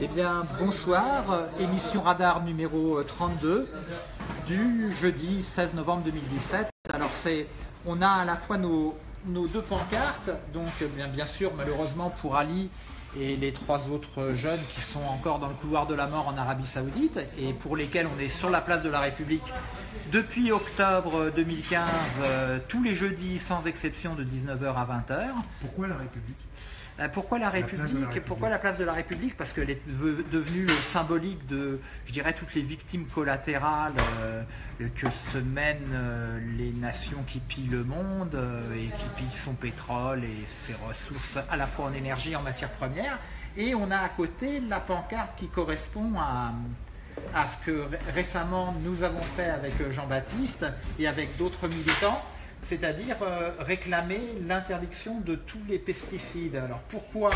Eh bien, bonsoir, émission Radar numéro 32 du jeudi 16 novembre 2017. Alors, c'est, on a à la fois nos, deux pancartes, donc bien, bien sûr, malheureusement pour Ali et les trois autres jeunes qui sont encore dans le couloir de la mort en Arabie Saoudite et pour lesquels on est sur la place de la République depuis octobre 2015, euh, tous les jeudis sans exception de 19h à 20h. Pourquoi la République? Pourquoi la la République République. Pourquoi la place de la République Parce qu'elle est ve- devenue symbolique de, je dirais, toutes les victimes collatérales euh, que se mènent euh, les nations qui pillent le monde euh, et qui pillent son pétrole et ses ressources à la fois en énergie et en matières premières. Et on a à côté la pancarte qui correspond à, à ce que ré- récemment nous avons fait avec euh, Jean-Baptiste et avec d'autres militants, c'est-à-dire euh, réclamer l'interdiction de tous les pesticides. Alors pourquoi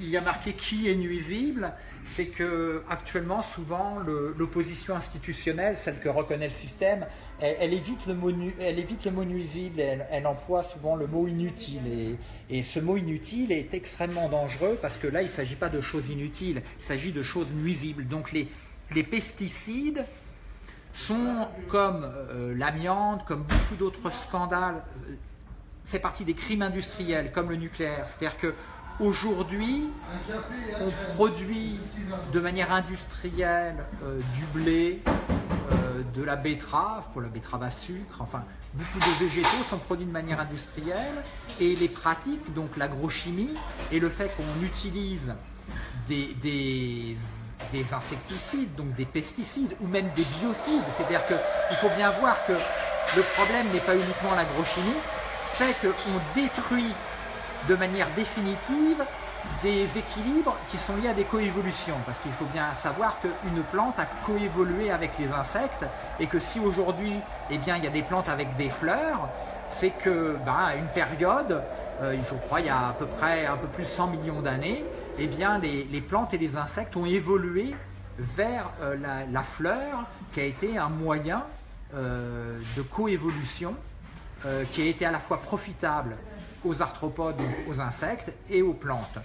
il y a marqué qui est nuisible? C'est que actuellement, souvent, l'opposition institutionnelle, celle que reconnaît le système, elle, évite, le mot, nuisible, elle, emploie souvent le mot inutile. Et, ce mot inutile est extrêmement dangereux parce que là, il ne s'agit pas de choses inutiles, il s'agit de choses nuisibles. Donc les pesticides sont comme euh, l'amiante, comme beaucoup d'autres scandales, euh, fait partie des crimes industriels comme le nucléaire. C'est-à-dire que aujourd'hui, on produit de manière industrielle euh, du blé, euh, de la betterave, pour la betterave à sucre, enfin beaucoup de végétaux sont produits de manière industrielle et les pratiques, donc l'agrochimie et le fait qu'on utilise des, des, des insecticides, donc des pesticides ou même des biocides, c'est-à-dire qu'il faut bien voir que le problème n'est pas uniquement l'agrochimie, fait qu'on détruit de manière définitive des équilibres qui sont liés à des coévolutions. Parce qu'il faut bien savoir qu'une plante a coévolué avec les insectes et que si aujourd'hui eh il y a des plantes avec des fleurs, c'est que à une période, euh, je crois il y a à peu près un peu plus de 100 millions d'années, eh bien, les, plantes et les insectes ont évolué vers euh, la, fleur qui a été un moyen euh, de coévolution euh, qui a été à la fois profitable aux arthropodes, aux insectes, et aux plantes.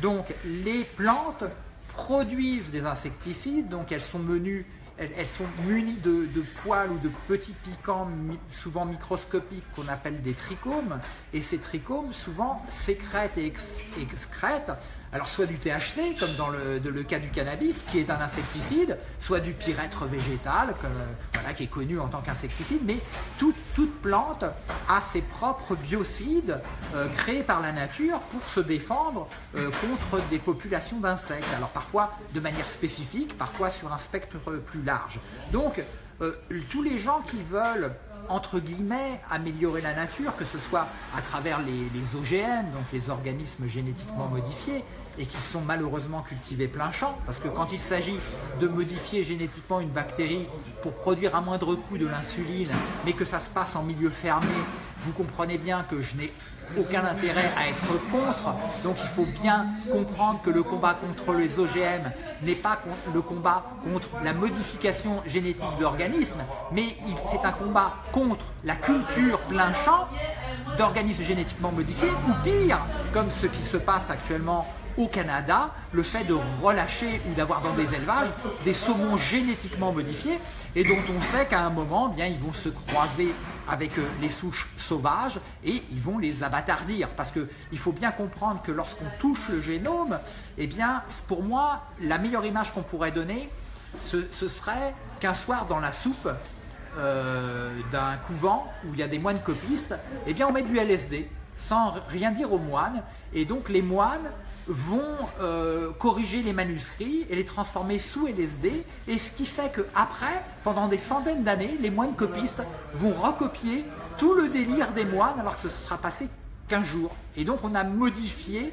Donc les plantes produisent des insecticides, donc elles sont menues, elles, sont munies de, de poils ou de petits piquants, souvent microscopiques, qu'on appelle des trichomes, et ces trichomes souvent sécrètent et ex- excrètent, alors soit du THC, comme dans le, cas du cannabis, qui est un insecticide, soit du pyrètre végétal, qui est connu en tant qu'insecticide, mais toute, plante a ses propres biocides euh, créés par la nature pour se défendre euh, contre des populations d'insectes. Alors parfois de manière spécifique, parfois sur un spectre plus large. Donc euh, tous les gens qui veulent entre guillemets, améliorer la nature, que ce soit à travers les OGM, donc les organismes génétiquement modifiés, et qui sont malheureusement cultivés plein champ, parce que quand il s'agit de modifier génétiquement une bactérie pour produire à moindre coût de l'insuline, mais que ça se passe en milieu fermé, vous comprenez bien que je n'ai aucun intérêt à être contre, donc il faut bien comprendre que le combat contre les OGM n'est pas le combat contre la modification génétique d'organismes, mais c'est un combat contre la culture plein champ d'organismes génétiquement modifiés, ou pire, comme ce qui se passe actuellement au Canada, le fait de relâcher ou d'avoir dans des élevages des saumons génétiquement modifiés et dont on sait qu'à un moment, eh bien, ils vont se croiser avec euh, les souches sauvages et ils vont les abattardir. Parce qu'il faut bien comprendre que lorsqu'on touche le génome, eh bien, pour moi, la meilleure image qu'on pourrait donner, ce, serait qu'un soir dans la soupe euh, d'un couvent où il y a des moines copistes, eh bien on met du LSD sans rien dire aux moines. Et donc les moines vont euh, corriger les manuscrits et les transformer sous LSD. Et ce qui fait qu'après, pendant des centaines d'années, les moines copistes vont recopier tout le délire des moines alors que ce sera passé qu'un jour. Et donc on a modifié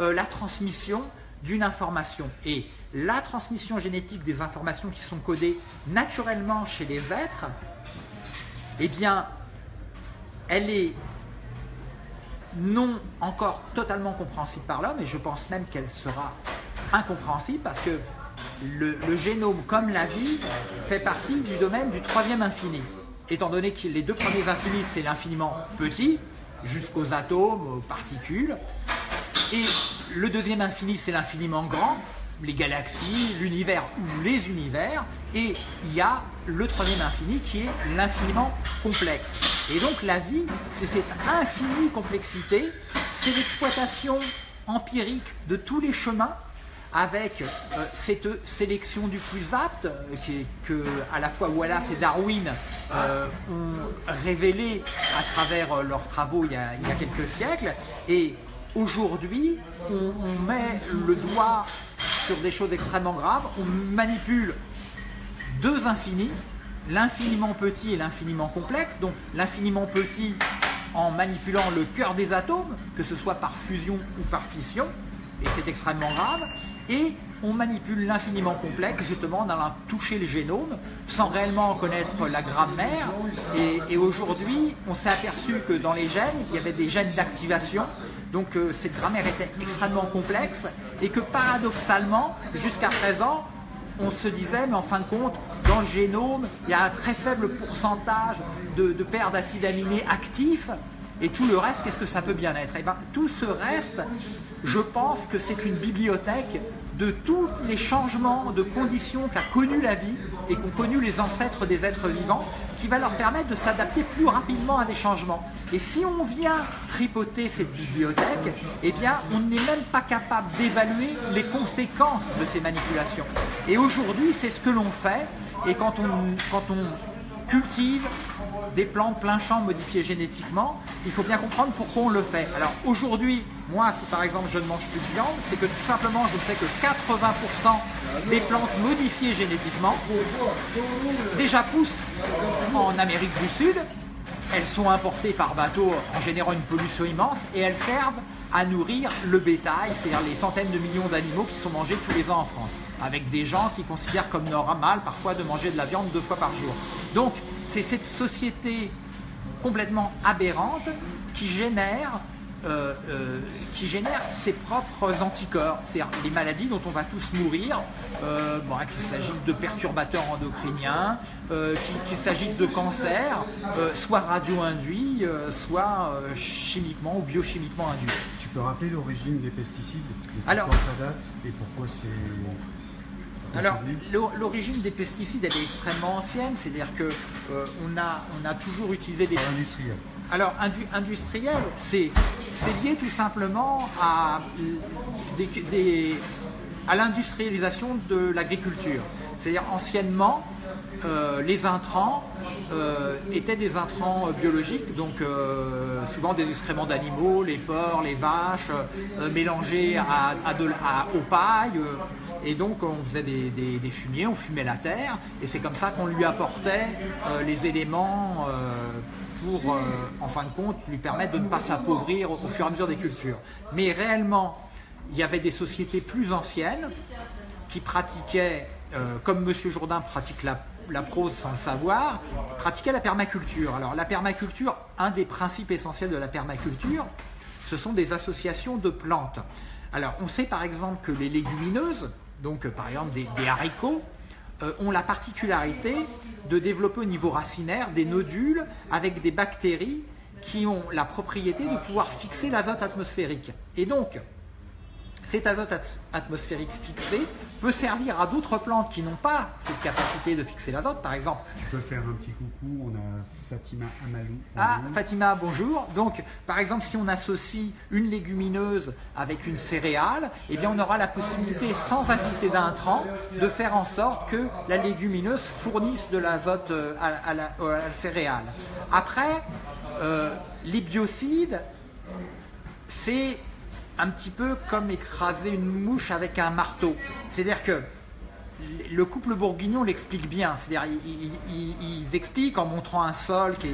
euh, la transmission d'une information. Et la transmission génétique des informations qui sont codées naturellement chez les êtres, eh bien, elle est non encore totalement compréhensible par l'homme, et je pense même qu'elle sera incompréhensible parce que le, génome, comme la vie, fait partie du domaine du troisième infini. Étant donné que les deux premiers infinis, c'est l'infiniment petit, jusqu'aux atomes, aux particules, Et le deuxième infini, c'est l'infiniment grand, les galaxies, l'univers ou les univers. Et il y a le troisième infini qui est l'infiniment complexe. Et donc la vie, c'est cette infinie complexité, c'est l'exploitation empirique de tous les chemins avec euh, cette sélection du plus apte euh, que à la fois Wallace et Darwin euh, ont révélé à travers leurs travaux il y a, quelques siècles et aujourd'hui on, met le doigt sur des choses extrêmement graves, on manipule deux infinis, l'infiniment petit et l'infiniment complexe, donc l'infiniment petit en manipulant le cœur des atomes, que ce soit par fusion ou par fission, et c'est extrêmement grave, et on manipule l'infiniment complexe justement en allant toucher le génome sans réellement en connaître la grammaire. Et, aujourd'hui, on s'est aperçu que dans les gènes, il y avait des gènes d'activation. Donc euh, cette grammaire était extrêmement complexe et que paradoxalement, jusqu'à présent, on se disait, mais en fin de compte, dans le génome, il y a un très faible pourcentage de, paires d'acides aminés actifs. Et tout le reste, qu'est-ce que ça peut bien être? Et eh bien, tout ce reste, je pense que c'est une bibliothèque de tous les changements de conditions qu'a connu la vie et qu'ont connu les ancêtres des êtres vivants, qui va leur permettre de s'adapter plus rapidement à des changements. Et si on vient tripoter cette bibliothèque, eh bien, on n'est même pas capable d'évaluer les conséquences de ces manipulations. Et aujourd'hui, c'est ce que l'on fait. Et quand on, quand on cultive des plantes plein champ modifiées génétiquement, il faut bien comprendre pourquoi on le fait. Alors aujourd'hui, moi, si par exemple je ne mange plus de viande, c'est que tout simplement je sais que 80% des plantes modifiées génétiquement déjà poussent en Amérique du Sud, elles sont importées par bateau en générant une pollution immense et elles servent à nourrir le bétail, c'est-à-dire les centaines de millions d'animaux qui sont mangés tous les ans en France, avec des gens qui considèrent comme normal parfois de manger de la viande deux fois par jour. Donc c'est cette société complètement aberrante qui génère, euh, euh, qui génère ses propres anticorps, c'est-à-dire les maladies dont on va tous mourir, euh, qu'il s'agisse de perturbateurs endocriniens, qu'il s'agisse de cancer, soit radio-induit, soit chimiquement ou biochimiquement induit. Tu peux rappeler l'origine des pesticides Alors, ça date et pourquoi c'est alors, l'origine des pesticides, elle est extrêmement ancienne, c'est-à-dire que on, a, on a toujours utilisé des... Industriels. Alors, industriel, c'est lié tout simplement à, l'industrialisation de l'agriculture. C'est-à-dire, anciennement, euh, les intrants euh, étaient des intrants biologiques, donc souvent des excréments d'animaux, les porcs, les vaches, mélangés à, de, aux pailles, et donc on faisait des, fumiers, on fumait la terre, et c'est comme ça qu'on lui apportait euh, les éléments euh, pour, euh, en fin de compte, lui permettre de ne pas s'appauvrir au, fur et à mesure des cultures. Mais réellement, il y avait des sociétés plus anciennes qui pratiquaient, comme M. Jourdain pratique la, prose sans le savoir, pratiquaient la permaculture. Alors la permaculture, un des principes essentiels de la permaculture, ce sont des associations de plantes. Alors on sait par exemple que les légumineuses, donc par exemple des, haricots, euh, ont la particularité de développer au niveau racinaire des nodules avec des bactéries qui ont la propriété de pouvoir fixer l'azote atmosphérique. Et donc, cet azote atmosphérique fixé peut servir à d'autres plantes qui n'ont pas cette capacité de fixer l'azote, par exemple. Tu peux faire un petit coucou, on a Fatima Amalou. Ah, Fatima, bonjour. Donc, par exemple, si on associe une légumineuse avec une céréale, eh bien, on aura la possibilité, sans ajouter d'intrants, de faire en sorte que la légumineuse fournisse de l'azote euh, à, la, céréale. Après, euh, les biocides, c'est un petit peu comme écraser une mouche avec un marteau. C'est-à-dire que le couple bourguignon l'explique bien. C'est-à-dire ils, expliquent en montrant un sol qui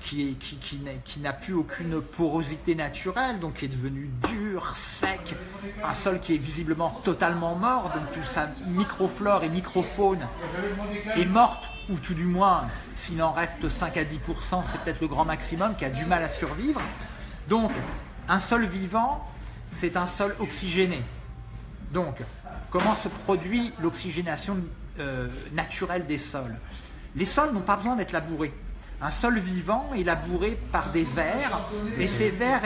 qui, n'a plus aucune porosité naturelle, donc qui est devenu dur, sec, un sol qui est visiblement totalement mort, donc toute sa microflore et microfaune est morte, ou tout du moins, s'il en reste 5 à 10%, c'est peut-être le grand maximum, qui a du mal à survivre. Donc, un sol vivant, c'est un sol oxygéné. Donc, comment se produit l'oxygénation euh, naturelle des sols? Les sols n'ont pas besoin d'être labourés. un sol vivant est labouré par des vers, et ces vers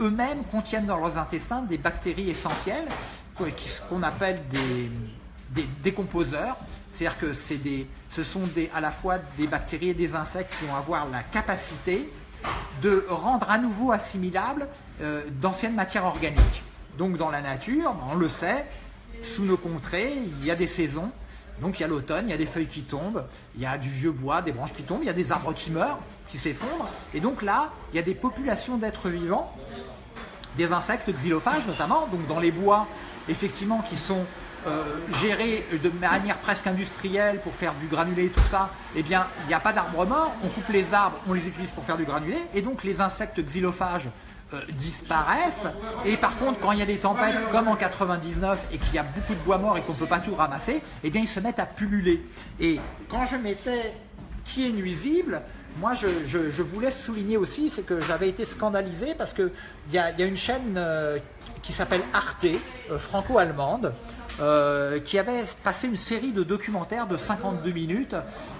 eux-mêmes contiennent dans leurs intestins des bactéries essentielles, qu'on appelle des, décomposeurs. C'est-à-dire que ce sont à la fois des bactéries et des insectes qui vont avoir la capacité de rendre à nouveau assimilables euh, d'anciennes matières organiques. Donc dans la nature, on le sait, sous nos contrées, il y a des saisons. Donc il y a l'automne, il y a des feuilles qui tombent, il y a du vieux bois, des branches qui tombent, il y a des arbres qui meurent, qui s'effondrent. Et donc là, il y a des populations d'êtres vivants, des insectes xylophages notamment, donc dans les bois, effectivement, qui sont euh, gérés de manière presque industrielle pour faire du granulé et tout ça, eh bien, il n'y a pas d'arbres morts, on coupe les arbres, on les utilise pour faire du granulé, et donc les insectes xylophages euh, disparaissent. Et par contre, quand il y a des tempêtes, comme en 99, et qu'il y a beaucoup de bois mort et qu'on ne peut pas tout ramasser, eh bien, ils se mettent à pulluler. Et quand je mettais qui est nuisible, moi, je, voulais souligner aussi, c'est que j'avais été scandalisé parce qu'il y a, y a une chaîne euh, qui s'appelle Arte, euh, franco-allemande, qui avait passé une série de documentaires de 52 minutes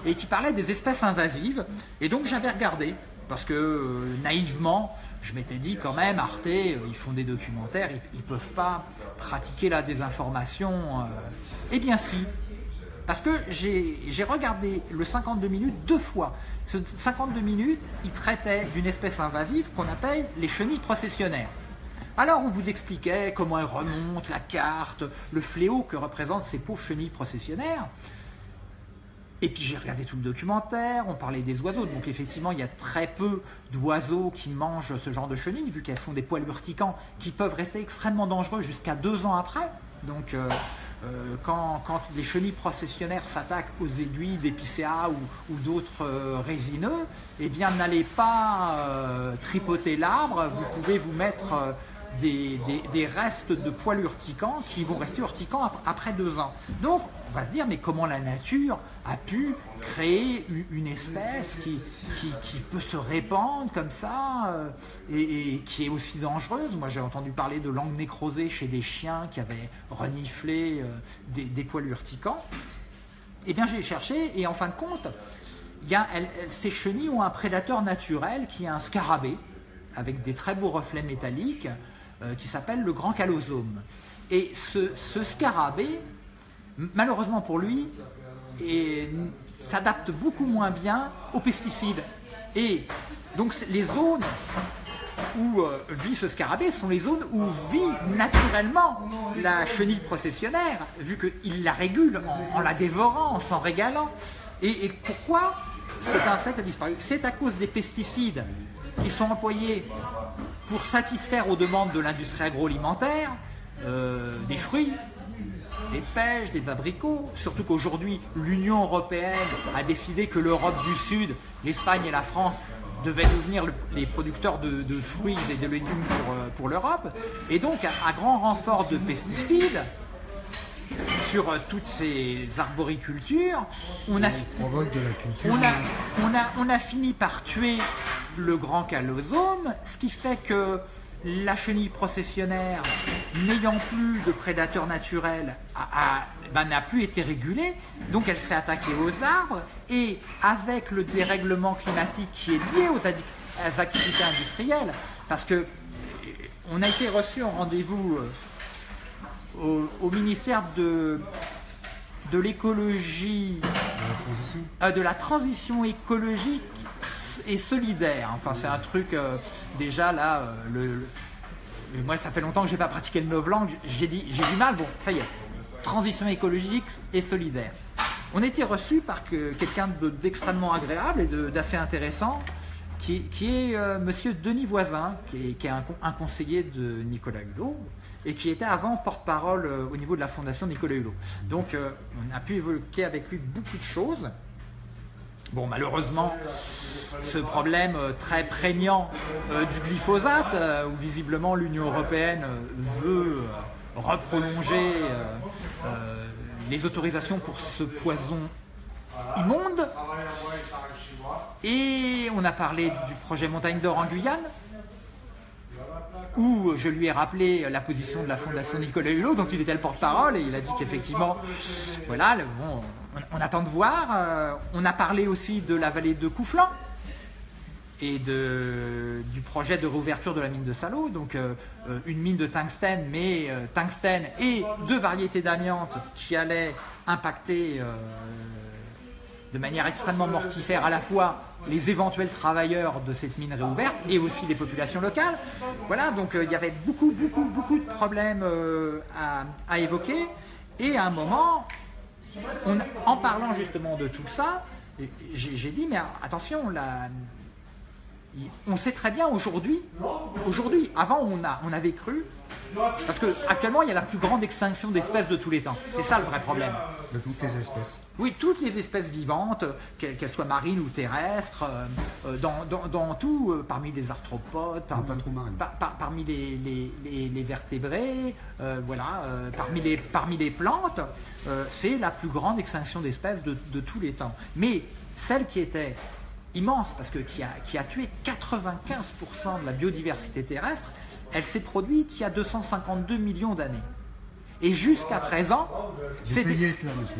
et qui parlait des espèces invasives. Et donc, j'avais regardé parce que naïvement, je m'étais dit quand même, Arte, euh, ils font des documentaires, ils ne peuvent pas pratiquer la désinformation. Euh. Eh bien si, parce que j'ai regardé le 52 minutes deux fois. Ce 52 minutes, il traitait d'une espèce invasive qu'on appelle les chenilles processionnaires. Alors on vous expliquait comment elles remontent, la carte, le fléau que représentent ces pauvres chenilles processionnaires. Et puis j'ai regardé tout le documentaire, on parlait des oiseaux, donc effectivement il y a très peu d'oiseaux qui mangent ce genre de chenilles, vu qu'elles font des poils urticants qui peuvent rester extrêmement dangereux jusqu'à deux ans après. Donc euh, euh, quand, les chenilles processionnaires s'attaquent aux aiguilles d'épicéa ou, d'autres euh, résineux, eh bien n'allez pas tripoter l'arbre, vous pouvez vous mettre des, restes de poils urticants qui vont rester urticants après deux ans. Donc on va se dire, mais comment la nature a pu créer une espèce qui, qui, peut se répandre comme ça euh, et, qui est aussi dangereuse? Moi j'ai entendu parler de langue nécrosée chez des chiens qui avaient reniflé euh, des, poils urticants. Eh bien j'ai cherché et en fin de compte, ces chenilles ont un prédateur naturel qui est un scarabée avec des très beaux reflets métalliques euh, qui s'appelle le grand calosome. Et ce, scarabée, malheureusement pour lui, s'adapte beaucoup moins bien aux pesticides. Et donc les zones où euh, vit ce scarabée sont les zones où vit naturellement la chenille processionnaire, vu qu'il la régule en, la dévorant, en s'en régalant. Et, pourquoi cet insecte a disparu? C'est à cause des pesticides qui sont employés pour satisfaire aux demandes de l'industrie agroalimentaire, euh, des fruits, des pêches, des abricots, surtout qu'aujourd'hui l'Union Européenne a décidé que l'Europe du Sud, l'Espagne et la France devaient devenir les producteurs de, fruits et de légumes euh, pour, l'Europe. Et donc à, grand renfort de pesticides, sur euh, toutes ces arboricultures, on a, on a fini par tuer le grand calosome, ce qui fait que la chenille processionnaire, n'ayant plus de prédateurs naturels, ben, n'a plus été régulée, donc elle s'est attaquée aux arbres, et avec le dérèglement climatique qui est lié aux, activités industrielles, parce que euh, on a été reçu en rendez-vous euh, au, ministère de, de l'écologie, de la transition. euh, écologique et solidaire. Enfin, c'est un truc, euh, déjà là, euh, le, moi ça fait longtemps que j'ai pas pratiqué le novlangue, j'ai dit, j'ai du mal, bon, ça y est, transition écologique et solidaire. On était reçu par quelqu'un d'extrêmement agréable et d'assez intéressant, qui, qui est euh, monsieur Denis Voisin, qui est, un, conseiller de Nicolas Hulot, et qui était avant porte-parole au niveau de la fondation Nicolas Hulot. Donc on a pu évoquer avec lui beaucoup de choses. Bon, malheureusement, ce problème euh, très prégnant euh, du glyphosate, euh, où visiblement l'Union européenne veut reprolonger les autorisations pour ce poison immonde. Et on a parlé du projet Montagne d'Or en Guyane, où je lui ai rappelé la position de la Fondation Nicolas Hulot, dont il était le porte-parole, et il a dit qu'effectivement, voilà, on, attend de voir. Euh, on a parlé aussi de la vallée de Couflan, et du projet de réouverture de la mine de Salo, donc euh, euh, une mine de tungstène, mais euh, tungstène et deux variétés d'amiante qui allaient impacter de manière extrêmement mortifère à la fois les éventuels travailleurs de cette mine réouverte et aussi les populations locales. Voilà, donc il y avait beaucoup, beaucoup, beaucoup de problèmes à, à, évoquer. Et à un moment, en parlant justement de tout ça, j'ai dit, mais attention, la, on sait très bien aujourd'hui, aujourd'hui, avant on, a, on avait cru, parce qu'actuellement il y a la plus grande extinction d'espèces de tous les temps. C'est ça le vrai problème. De toutes les espèces. Oui, toutes les espèces vivantes, qu'elles soient marines ou terrestres, euh, dans, tout, euh, parmi les arthropodes, parmi, les, vertébrés, euh, voilà, parmi, les, parmi les plantes, c'est la plus grande extinction d'espèces de, de tous les temps. Mais celle qui était immense, parce que qui a, qui a tué 95% de la biodiversité terrestre, elle s'est produite il y a 252 millions d'années. Et jusqu'à présent,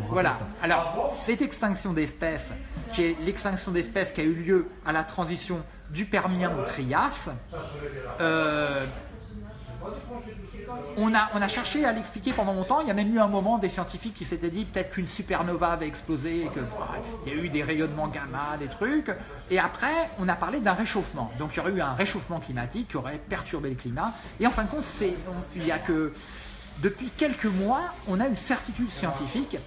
voilà. Alors cette extinction d'espèces, qui est l'extinction d'espèces qui a eu lieu à la transition du Permien au Trias, euh, on a, cherché à l'expliquer pendant longtemps. Il y a même eu un moment des scientifiques qui s'étaient dit peut-être qu'une supernova avait explosé, et qu'il y a eu des rayonnements gamma, des trucs. Et après, on a parlé d'un réchauffement. Donc il y aurait eu un réchauffement climatique qui aurait perturbé le climat. Et en fin de compte, il y a que depuis quelques mois, on a une certitude scientifique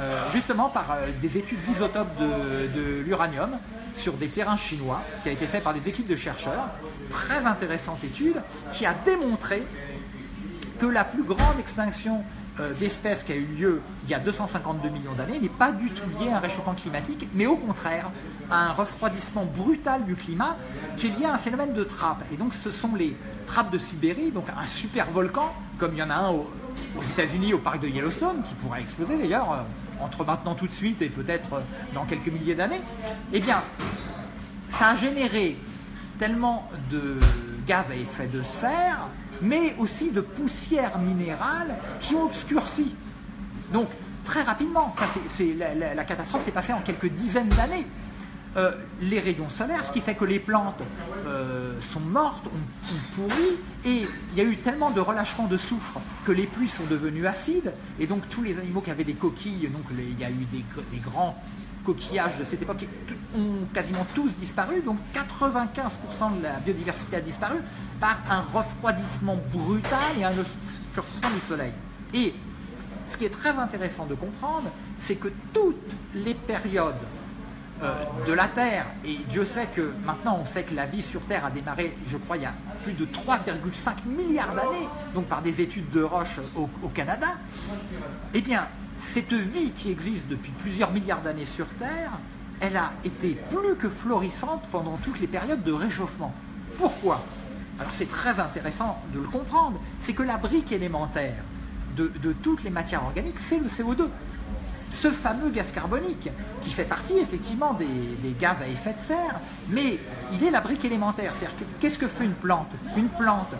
euh, justement par euh, des études d'isotopes de, de l'uranium sur des terrains chinois, qui a été fait par des équipes de chercheurs, très intéressante étude, qui a démontré que la plus grande extinction euh, d'espèces qui a eu lieu il y a 252 millions d'années n'est pas du tout liée à un réchauffement climatique, mais au contraire à un refroidissement brutal du climat qui est lié à un phénomène de trappe. Et donc ce sont les trappes de Sibérie, donc un super volcan, comme il y en a un aux, États-Unis au parc de Yellowstone, qui pourrait exploser d'ailleurs euh, entre maintenant tout de suite et peut-être euh, dans quelques milliers d'années. Eh bien, ça a généré tellement de gaz à effet de serre mais aussi de poussières minérales qui ont. Donc, très rapidement, ça, la, catastrophe s'est passée en quelques dizaines d'années. Euh, les rayons solaires, ce qui fait que les plantes euh, sont mortes, ont, pourri, et il y a eu tellement de relâchement de soufre que les pluies sont devenues acides, et donc tous les animaux qui avaient des coquilles, donc il y a eu des grands coquillages de cette époque ont quasiment tous disparu, donc 95% de la biodiversité a disparu par un refroidissement brutal et un obscurcissement du soleil. Et ce qui est très intéressant de comprendre, c'est que toutes les périodes euh, de la Terre, et Dieu sait que maintenant on sait que la vie sur Terre a démarré, je crois, il y a plus de 3,5 milliards d'années, donc par des études de roche au, au Canada, eh bien, cette vie qui existe depuis plusieurs milliards d'années sur Terre, elle a été plus que florissante pendant toutes les périodes de réchauffement. Pourquoi? Alors c'est très intéressant de le comprendre, c'est que la brique élémentaire de, toutes les matières organiques, c'est le CO2. Ce fameux gaz carbonique, qui fait partie effectivement des, gaz à effet de serre, mais il est la brique élémentaire. C'est-à-dire qu'est-ce que fait une plante? Une plante,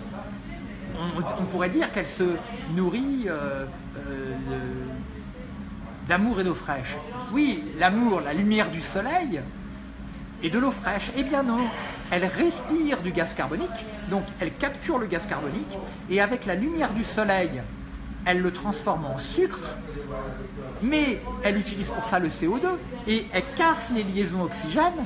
on, pourrait dire qu'elle se nourrit euh, euh, d'amour et d'eau fraîche. Oui, l'amour, la lumière du soleil et de l'eau fraîche. Eh bien non, elle respire du gaz carbonique, donc elle capture le gaz carbonique, et avec la lumière du soleil, elle le transforme en sucre, mais elle utilise pour ça le CO2, et elle casse les liaisons oxygène,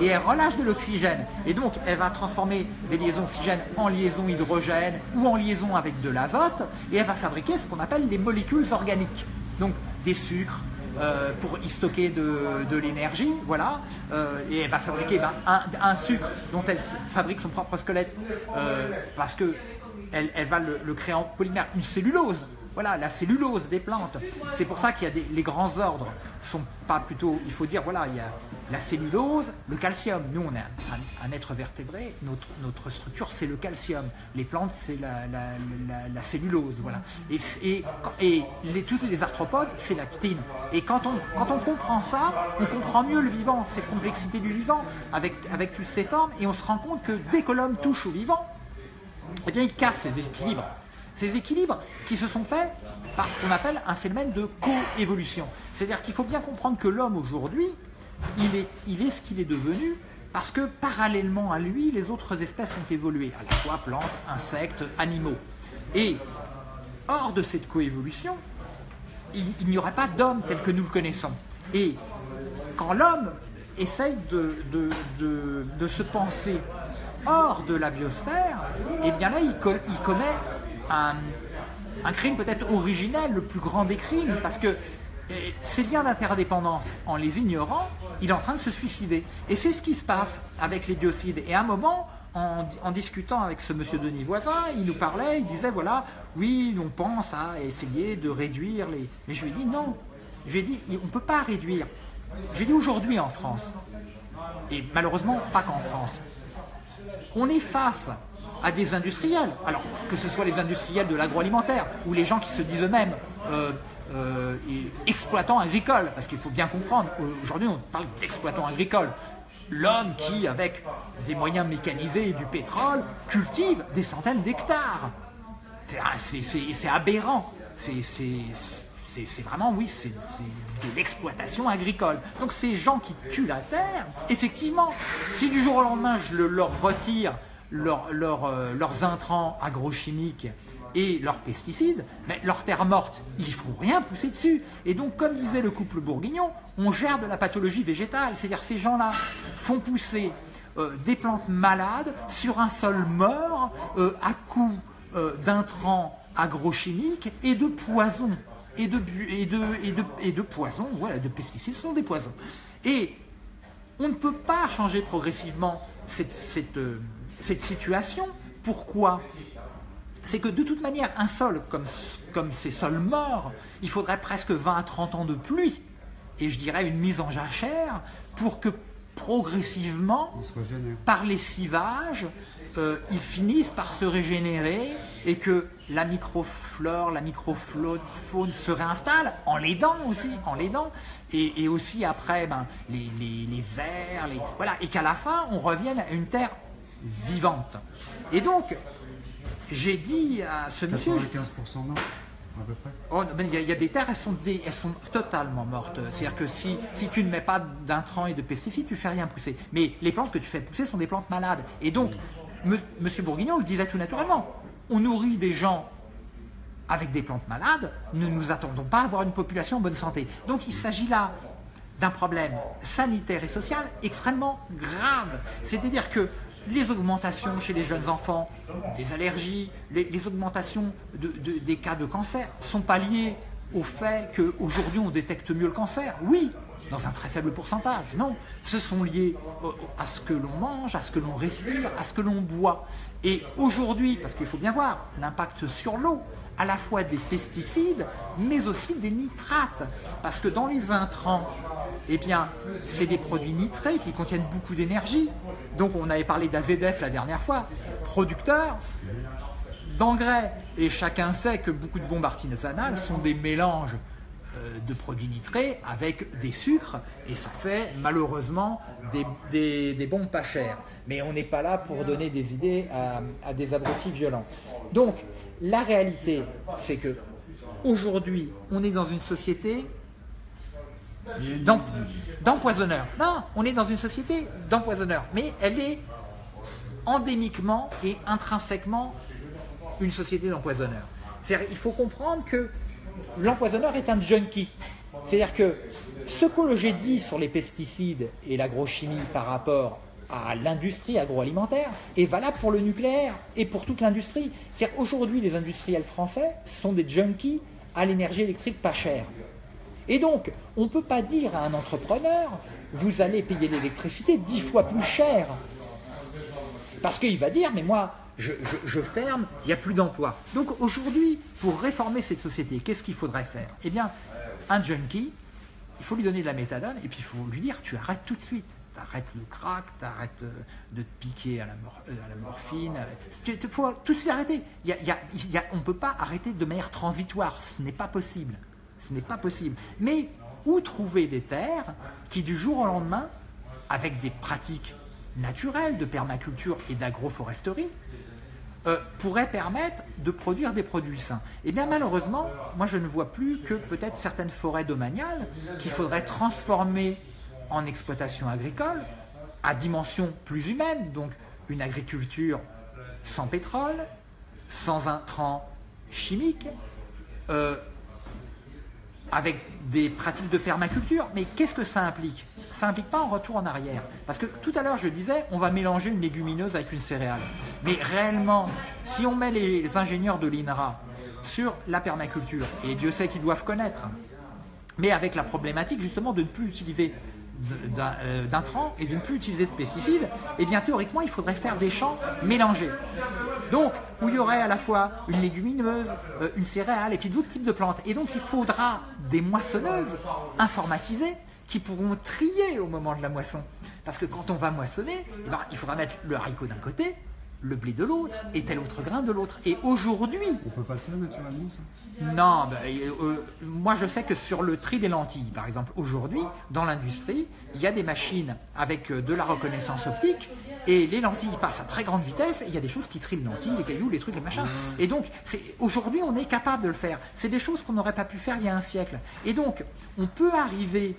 et elle relâche de l'oxygène. Et donc, elle va transformer des liaisons oxygène en liaisons hydrogène ou en liaison avec de l'azote, et elle va fabriquer ce qu'on appelle les molécules organiques. Donc, des sucres, euh, pour y stocker de, l'énergie, voilà, euh, et elle va fabriquer ben, un, sucre dont elle fabrique son propre squelette. Euh, parce que elle, va le, créer en polymère, une cellulose, voilà, la cellulose des plantes. C'est pour ça qu'il y a les grands ordres sont pas plutôt, il faut dire, voilà, il y a la cellulose, le calcium. Nous, on est un, être vertébré, notre, notre structure, c'est le calcium. Les plantes, c'est la, cellulose, voilà. Et, et, et les, tous les arthropodes, c'est la chitine. Et quand on, quand on comprend ça, on comprend mieux le vivant, cette complexité du vivant, avec, avec toutes ces formes, et on se rend compte que dès que l'homme touche au vivant, eh bien, il casse ses équilibres. Ces équilibres qui se sont faits par ce qu'on appelle un phénomène de coévolution. C'est-à-dire qu'il faut bien comprendre que l'homme aujourd'hui, il est, il est ce qu'il est devenu Parce que parallèlement à lui, les autres espèces ont évolué, à la fois plantes, insectes, animaux. Et hors de cette coévolution, il, n'y aurait pas d'homme tel que nous le connaissons. Et quand l'homme essaye de, se penser hors de la biosphère, eh bien là, il, il commet un, crime peut-être originel, le plus grand des crimes, parce que ces liens d'interdépendance, en les ignorant, il est en train de se suicider. Et c'est ce qui se passe avec les biocides. Et à un moment, en, discutant avec ce monsieur Denis Voisin, il nous parlait, il disait, voilà, oui, on pense à essayer de réduire les... Mais je lui ai dit, non. Je lui ai dit, on ne peut pas réduire. J'ai dit aujourd'hui en France, et malheureusement pas qu'en France, on est face à des industriels, alors que ce soit les industriels de l'agroalimentaire ou les gens qui se disent eux-mêmes euh, euh, exploitants agricoles, parce qu'il faut bien comprendre, aujourd'hui on parle d'exploitants agricoles, l'homme qui, avec des moyens mécanisés et du pétrole, cultive des centaines d'hectares. C'est aberrant. C'est vraiment, oui, c'est de l'exploitation agricole. Donc ces gens qui tuent la terre, effectivement, si du jour au lendemain je leur retire euh, leurs intrants agrochimiques et leurs pesticides, mais leur terre morte, il ne faut rien pousser dessus. Et donc, comme disait le couple bourguignon, on gère de la pathologie végétale. C'est-à-dire ces gens-là font pousser euh, des plantes malades sur un sol mort euh, à coup d'intrants agrochimiques et de poisons. Et de, et de, et de, et de poisons, voilà, de pesticides, ce sont des poisons. Et on ne peut pas changer progressivement cette cette situation. Pourquoi? C'est que de toute manière, un sol comme, comme ces sols morts, il faudrait presque 20 à 30 ans de pluie, et je dirais une mise en jachère, pour que progressivement, par les civages, euh, ils finissent par se régénérer et que la microflore, la microfaune se réinstalle en l'aidant aussi, en l'aidant, et, et, aussi après ben, les, les, les vers, les, voilà, et qu'à la fin on revienne à une terre vivante. Et donc, j'ai dit à ce monsieur... 95% non à peu près. Oh, il y, a des terres, elles sont, elles sont totalement mortes. C'est-à-dire que si, si tu ne mets pas d'intrants et de pesticides, tu fais rien pousser. Mais les plantes que tu fais pousser sont des plantes malades. Et donc, Monsieur Bourguignon le disait tout naturellement. On nourrit des gens avec des plantes malades, ne nous attendons pas à avoir une population en bonne santé. Donc il s'agit là d'un problème sanitaire et social extrêmement grave. C'est-à-dire que les augmentations chez les jeunes enfants, des allergies, les, augmentations des cas de cancer sont pas liées au fait qu'aujourd'hui on détecte mieux le cancer. Oui, dans un très faible pourcentage. Non, ce sont liés à ce que l'on mange, à ce que l'on respire, à ce que l'on boit. Et aujourd'hui, parce qu'il faut bien voir l'impact sur l'eau, à la fois des pesticides, mais aussi des nitrates. Parce que dans les intrants, eh bien, c'est des produits nitrés qui contiennent beaucoup d'énergie. Donc on avait parlé d'AZF la dernière fois, producteur d'engrais. Et chacun sait que beaucoup de bombes artisanales sont des mélanges de produits nitrés avec des sucres et ça fait malheureusement des, bombes pas chères. Mais on n'est pas là pour donner des idées à, des abrutis violents. Donc la réalité c'est que aujourd'hui on est dans une société d'empoisonneurs. Non, on est dans une société d'empoisonneurs, mais elle est endémiquement et intrinsèquement une société d'empoisonneurs. Il faut comprendre que l'empoisonneur est un junkie. C'est-à-dire que ce que j'ai dit sur les pesticides et l'agrochimie par rapport à l'industrie agroalimentaire est valable pour le nucléaire et pour toute l'industrie. C'est-à-dire aujourd'hui les industriels français sont des junkies à l'énergie électrique pas chère. Et donc, on ne peut pas dire à un entrepreneur, vous allez payer l'électricité dix fois plus cher. Parce qu'il va dire, mais moi, je, ferme, il n'y a plus d'emploi. Donc aujourd'hui, pour réformer cette société, qu'est-ce qu'il faudrait faire? Eh bien, un junkie, il faut lui donner de la méthadone et puis il faut lui dire, tu arrêtes tout de suite. Tu arrêtes le crack, tu arrêtes euh, de te piquer à la, euh, morphine. Il faut tout s'arrêter. on ne peut pas arrêter de manière transitoire, ce n'est pas possible. Ce n'est pas possible. Mais où trouver des terres qui du jour au lendemain, avec des pratiques naturelles de permaculture et d'agroforesterie, euh, pourraient permettre de produire des produits sains. Et eh bien malheureusement, moi je ne vois plus que peut-être certaines forêts domaniales qu'il faudrait transformer en exploitation agricole à dimension plus humaine, donc une agriculture sans pétrole, sans intrants chimiques, euh, avec des pratiques de permaculture. Mais qu'est-ce que ça implique? Ça implique pas un retour en arrière. Parce que tout à l'heure, je disais, on va mélanger une légumineuse avec une céréale. Mais réellement, si on met les ingénieurs de l'INRA sur la permaculture, et Dieu sait qu'ils doivent connaître, mais avec la problématique justement de ne plus utiliser d'intrants et de ne plus utiliser de pesticides, eh bien théoriquement il faudrait faire des champs mélangés. Donc où il y aurait à la fois une légumineuse, euh, une céréale et puis d'autres types de plantes. Et donc il faudra des moissonneuses informatisées qui pourront trier au moment de la moisson. Parce que quand on va moissonner, eh ben, il faudra mettre le haricot d'un côté, le blé de l'autre et tel autre grain de l'autre. Et aujourd'hui... On peut pas le faire naturellement ça? Non, ben, euh, euh, moi je sais que sur le tri des lentilles, par exemple, aujourd'hui, dans l'industrie, il y a des machines avec euh, de la reconnaissance optique et les lentilles passent à très grande vitesse et il y a des choses qui trient les lentilles, les cailloux, les trucs, les machins. Et donc, aujourd'hui, on est capable de le faire. C'est des choses qu'on n'aurait pas pu faire il y a un siècle. Et donc, on peut arriver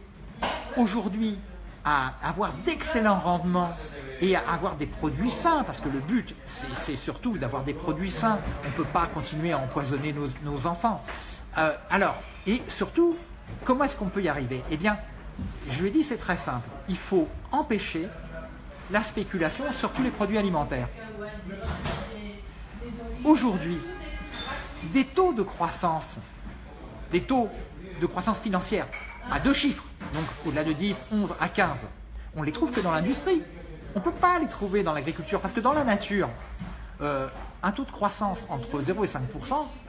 aujourd'hui à avoir d'excellents rendements et à avoir des produits sains, parce que le but, c'est surtout d'avoir des produits sains. On ne peut pas continuer à empoisonner nos, enfants. Euh, alors, et surtout, comment est-ce qu'on peut y arriver? Eh bien, je lui ai dit, c'est très simple. Il faut empêcher la spéculation sur tous les produits alimentaires. Aujourd'hui, des taux de croissance, des taux de croissance financière à deux chiffres, donc au-delà de 10, 11 à 15, on les trouve que dans l'industrie. On ne peut pas les trouver dans l'agriculture parce que dans la nature, euh, un taux de croissance entre 0 et 5%,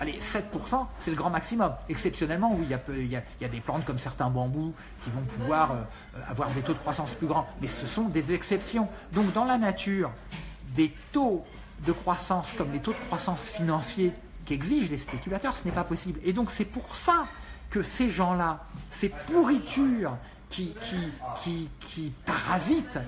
allez, 7%, c'est le grand maximum. Exceptionnellement, oui, il y, a, des plantes comme certains bambous qui vont pouvoir euh, avoir des taux de croissance plus grands, mais ce sont des exceptions. Donc dans la nature, des taux de croissance comme les taux de croissance financiers qu'exigent les spéculateurs, ce n'est pas possible. Et donc c'est pour ça que ces gens-là, ces pourritures qui, qui, qui, parasitent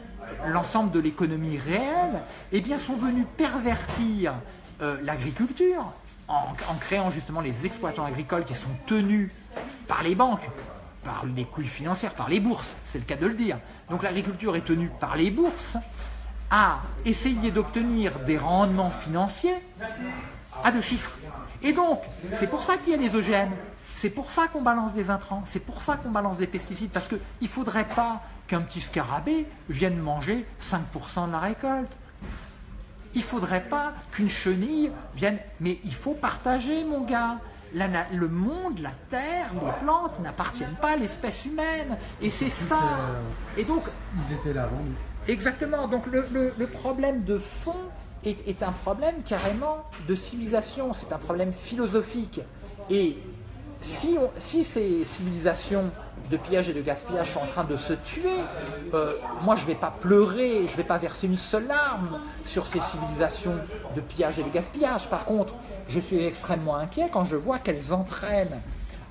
l'ensemble de l'économie réelle, eh bien, sont venus pervertir euh, l'agriculture en, créant justement les exploitants agricoles qui sont tenus par les banques, par les couilles financières, par les bourses, c'est le cas de le dire. Donc l'agriculture est tenue par les bourses à essayer d'obtenir des rendements financiers à deux chiffres. Et donc, c'est pour ça qu'il y a les OGM. C'est pour ça qu'on balance des intrants, c'est pour ça qu'on balance des pesticides, parce qu'il ne faudrait pas qu'un petit scarabée vienne manger 5% de la récolte. Il ne faudrait pas qu'une chenille vienne... Mais il faut partager, mon gars. le monde, la terre, les plantes n'appartiennent pas à l'espèce humaine. Et c'est ça. Et donc, Ils étaient là avant Exactement. Donc le, problème de fond est, est un problème carrément de civilisation. C'est un problème philosophique. Et si, ces civilisations de pillage et de gaspillage sont en train de se tuer, euh, moi je ne vais pas pleurer, je ne vais pas verser une seule larme sur ces civilisations de pillage et de gaspillage. Par contre, je suis extrêmement inquiet quand je vois qu'elles entraînent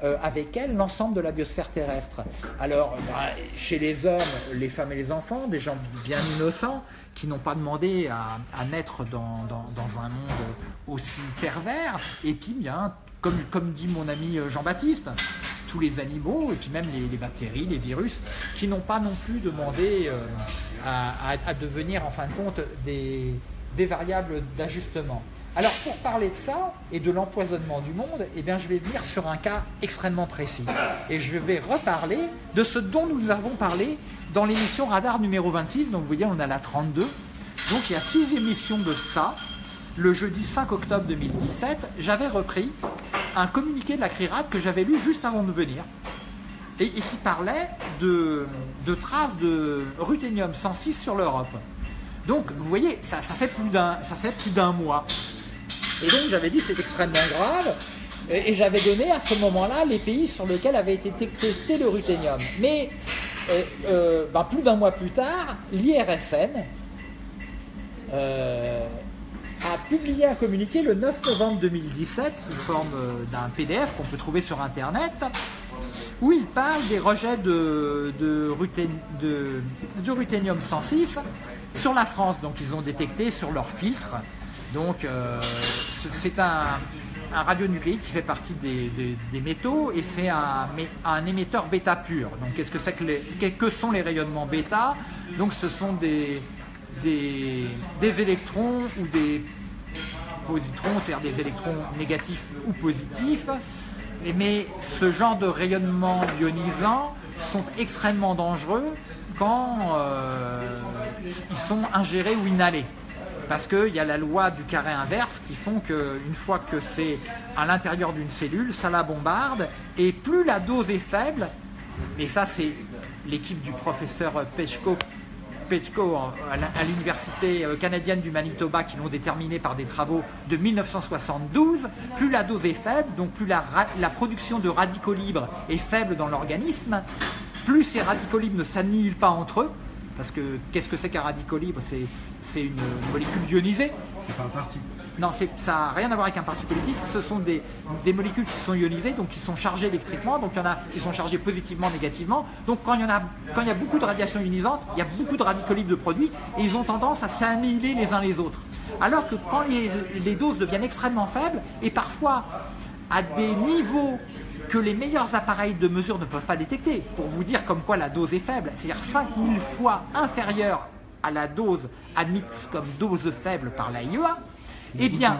euh, avec elles l'ensemble de la biosphère terrestre. Alors, bah, chez les hommes, les femmes et les enfants, des gens bien innocents, qui n'ont pas demandé à, naître dans, un monde aussi pervers, et puis bien comme, dit mon ami euh, Jean-Baptiste, tous les animaux, et puis même les, bactéries, les virus, qui n'ont pas non plus demandé euh, à, devenir en fin de compte des, variables d'ajustement. Alors pour parler de ça et de l'empoisonnement du monde, eh bien, je vais venir sur un cas extrêmement précis. Et je vais reparler de ce dont nous avons parlé dans l'émission Radar numéro 26. Donc vous voyez, on a la 32. Donc il y a six émissions de ça le jeudi 5 octobre 2017, j'avais repris un communiqué de la CRIRAD que j'avais lu juste avant de venir et, qui parlait de, traces de ruthénium 106 sur l'Europe. Donc, vous voyez, ça, fait plus d'un mois. Et donc, j'avais dit c'est extrêmement grave. Et, j'avais donné à ce moment-là les pays sur lesquels avait été détecté le ruthénium. Mais euh, euh, ben, plus d'un mois plus tard, l'IRFN, euh, publié un communiqué le 9 novembre 2017 sous forme euh, d'un PDF qu'on peut trouver sur internet où il parle des rejets de, ruthénium 106 sur la France. Donc ils ont détecté sur leur filtre. Donc euh, c'est un, radionucléide qui fait partie des, métaux et c'est un, un, émetteur bêta pur. Donc qu'est-ce que c'est que les, que sont les rayonnements bêta? Donc ce sont des, des, électrons ou des c'est-à-dire des électrons négatifs ou positifs. Mais ce genre de rayonnement ionisant sont extrêmement dangereux quand euh, ils sont ingérés ou inhalés parce qu'il y a la loi du carré inverse qui font qu'une fois que c'est à l'intérieur d'une cellule, ça la bombarde, et plus la dose est faible, et ça c'est l'équipe du professeur À l'université euh, canadienne du Manitoba qui l'ont déterminé par des travaux de 1972, plus la dose est faible, donc plus la, la production de radicaux libres est faible dans l'organisme, plus ces radicaux libres ne s'annihilent pas entre eux, parce que qu'est-ce que c'est qu'un radicaux libre? C'est une molécule ionisée. C'est pas un. Non, ça n'a rien à voir avec un parti politique. Ce sont des, molécules qui sont ionisées, donc qui sont chargées électriquement. Donc il y en a qui sont chargées positivement, négativement. Donc quand il y, a, beaucoup de radiation ionisante, il y a beaucoup de radicaux libres de produits et ils ont tendance à s'annihiler les uns les autres. Alors que quand les, les doses deviennent extrêmement faibles et parfois à des niveaux que les meilleurs appareils de mesure ne peuvent pas détecter, pour vous dire comme quoi la dose est faible, c'est-à-dire 5000 fois inférieure à la dose admise comme dose faible par l'AIEA, eh bien,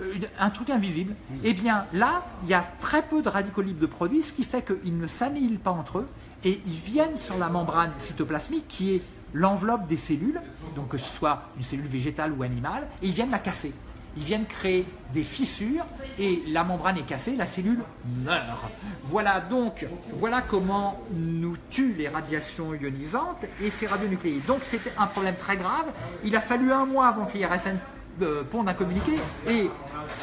euh, un truc invisible, eh bien là, il y a très peu de radicaux libres de produits, ce qui fait qu'ils ne s'annihilent pas entre eux, et ils viennent sur la membrane cytoplasmique qui est l'enveloppe des cellules, donc que ce soit une cellule végétale ou animale, et ils viennent la casser ils viennent créer des fissures et la membrane est cassée, la cellule meurt. Voilà donc, voilà comment nous tuent les radiations ionisantes et ces radionucléides. Donc c'était un problème très grave. Il a fallu un mois avant que l'IRSN euh, ponde un communiqué et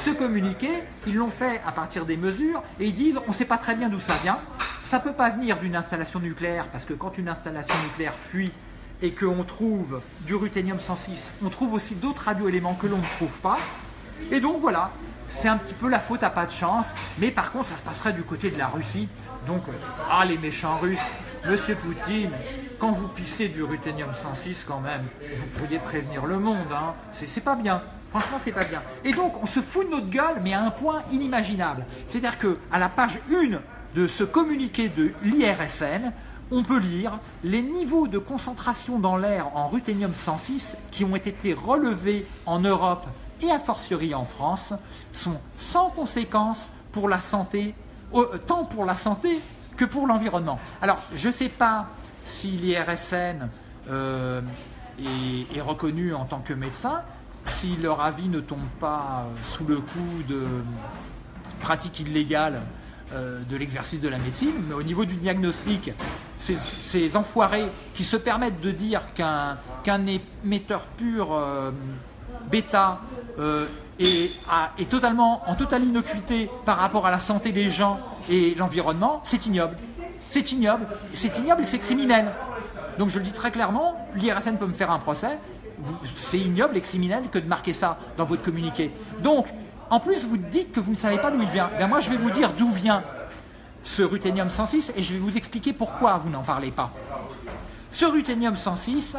ce communiqué, ils l'ont fait à partir des mesures et ils disent on ne sait pas très bien d'où ça vient. Ça ne peut pas venir d'une installation nucléaire parce que quand une installation nucléaire fuit et qu'on trouve du ruthénium 106, on trouve aussi d'autres radioéléments que l'on ne trouve pas. Et donc voilà, c'est un petit peu la faute à pas de chance, mais par contre ça se passerait du côté de la Russie. Donc, ah les méchants russes, Monsieur Poutine, quand vous pissez du ruthénium 106 quand même, vous pourriez prévenir le monde, hein. c'est pas bien. Franchement, c'est pas bien. Et donc, on se fout de notre gueule, mais à un point inimaginable. C'est-à-dire qu'à la page 1 de ce communiqué de l'IRSN, on peut lire les niveaux de concentration dans l'air en ruthénium 106 qui ont été relevés en Europe et a fortiori en France sont sans conséquence pour la santé, euh, tant pour la santé que pour l'environnement. Alors, je ne sais pas si l'IRSN euh, est, reconnu en tant que médecin, si leur avis ne tombe pas sous le coup de pratiques illégales euh, de l'exercice de la médecine, mais au niveau du diagnostic, ces, enfoirés qui se permettent de dire qu'un émetteur pur euh, bêta euh, est, totalement, en totale innocuité par rapport à la santé des gens et l'environnement, c'est ignoble. C'est ignoble, c'est ignoble et c'est criminel. Donc je le dis très clairement, l'IRSN peut me faire un procès, c'est ignoble et criminel que de marquer ça dans votre communiqué. Donc en plus, vous dites que vous ne savez pas d'où il vient. Ben moi, je vais vous dire d'où vient ce ruthénium 106 et je vais vous expliquer pourquoi vous n'en parlez pas. Ce ruthénium 106,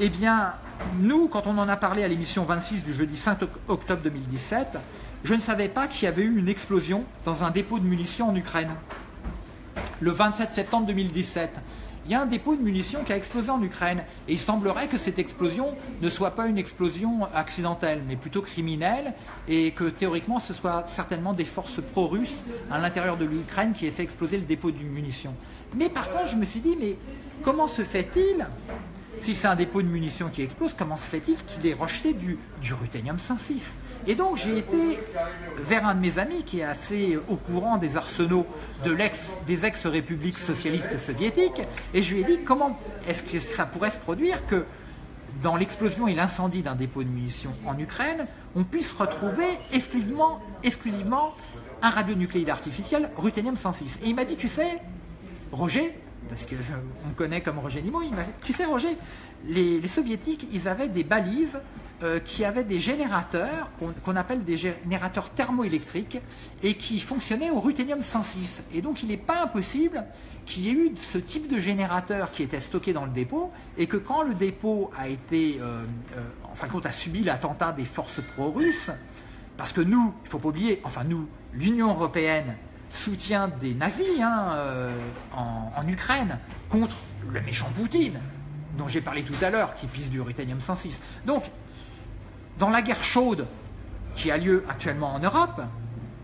eh bien, nous, quand on en a parlé à l'émission 26 du jeudi 5 octobre 2017, je ne savais pas qu'il y avait eu une explosion dans un dépôt de munitions en Ukraine. Le 27 septembre 2017, il y a un dépôt de munitions qui a explosé en Ukraine. Et il semblerait que cette explosion ne soit pas une explosion accidentelle, mais plutôt criminelle, et que théoriquement ce soit certainement des forces pro-russes à l'intérieur de l'Ukraine qui aient fait exploser le dépôt de munitions. Mais par contre, je me suis dit, mais comment se fait-il si c'est un dépôt de munitions qui explose, comment se fait-il qu'il ait rejeté du, du ruthénium 106 Et donc j'ai été vers un de mes amis qui est assez au courant des arsenaux de des ex-républiques socialistes soviétiques, et je lui ai dit comment est-ce que ça pourrait se produire que dans l'explosion et l'incendie d'un dépôt de munitions en Ukraine, on puisse retrouver exclusivement, exclusivement un radionucléide artificiel, ruthénium 106. Et il m'a dit, tu sais, Roger, parce qu'on me connaît comme Roger Nimo, il m'a tu sais Roger, les, soviétiques, ils avaient des balises euh, qui avaient des générateurs, qu'on appelle des générateurs thermoélectriques, et qui fonctionnaient au ruthénium 106. Et donc il n'est pas impossible qu'il y ait eu ce type de générateur qui était stocké dans le dépôt, et que quand le dépôt a été, euh, euh, a subi l'attentat des forces pro-russes, Parce que nous, il ne faut pas oublier, enfin nous, l'Union européenne soutient des nazis hein, euh, en, en Ukraine contre le méchant Poutine, dont j'ai parlé tout à l'heure, qui pisse du Ruthénium 106. Donc, dans la guerre chaude qui a lieu actuellement en Europe,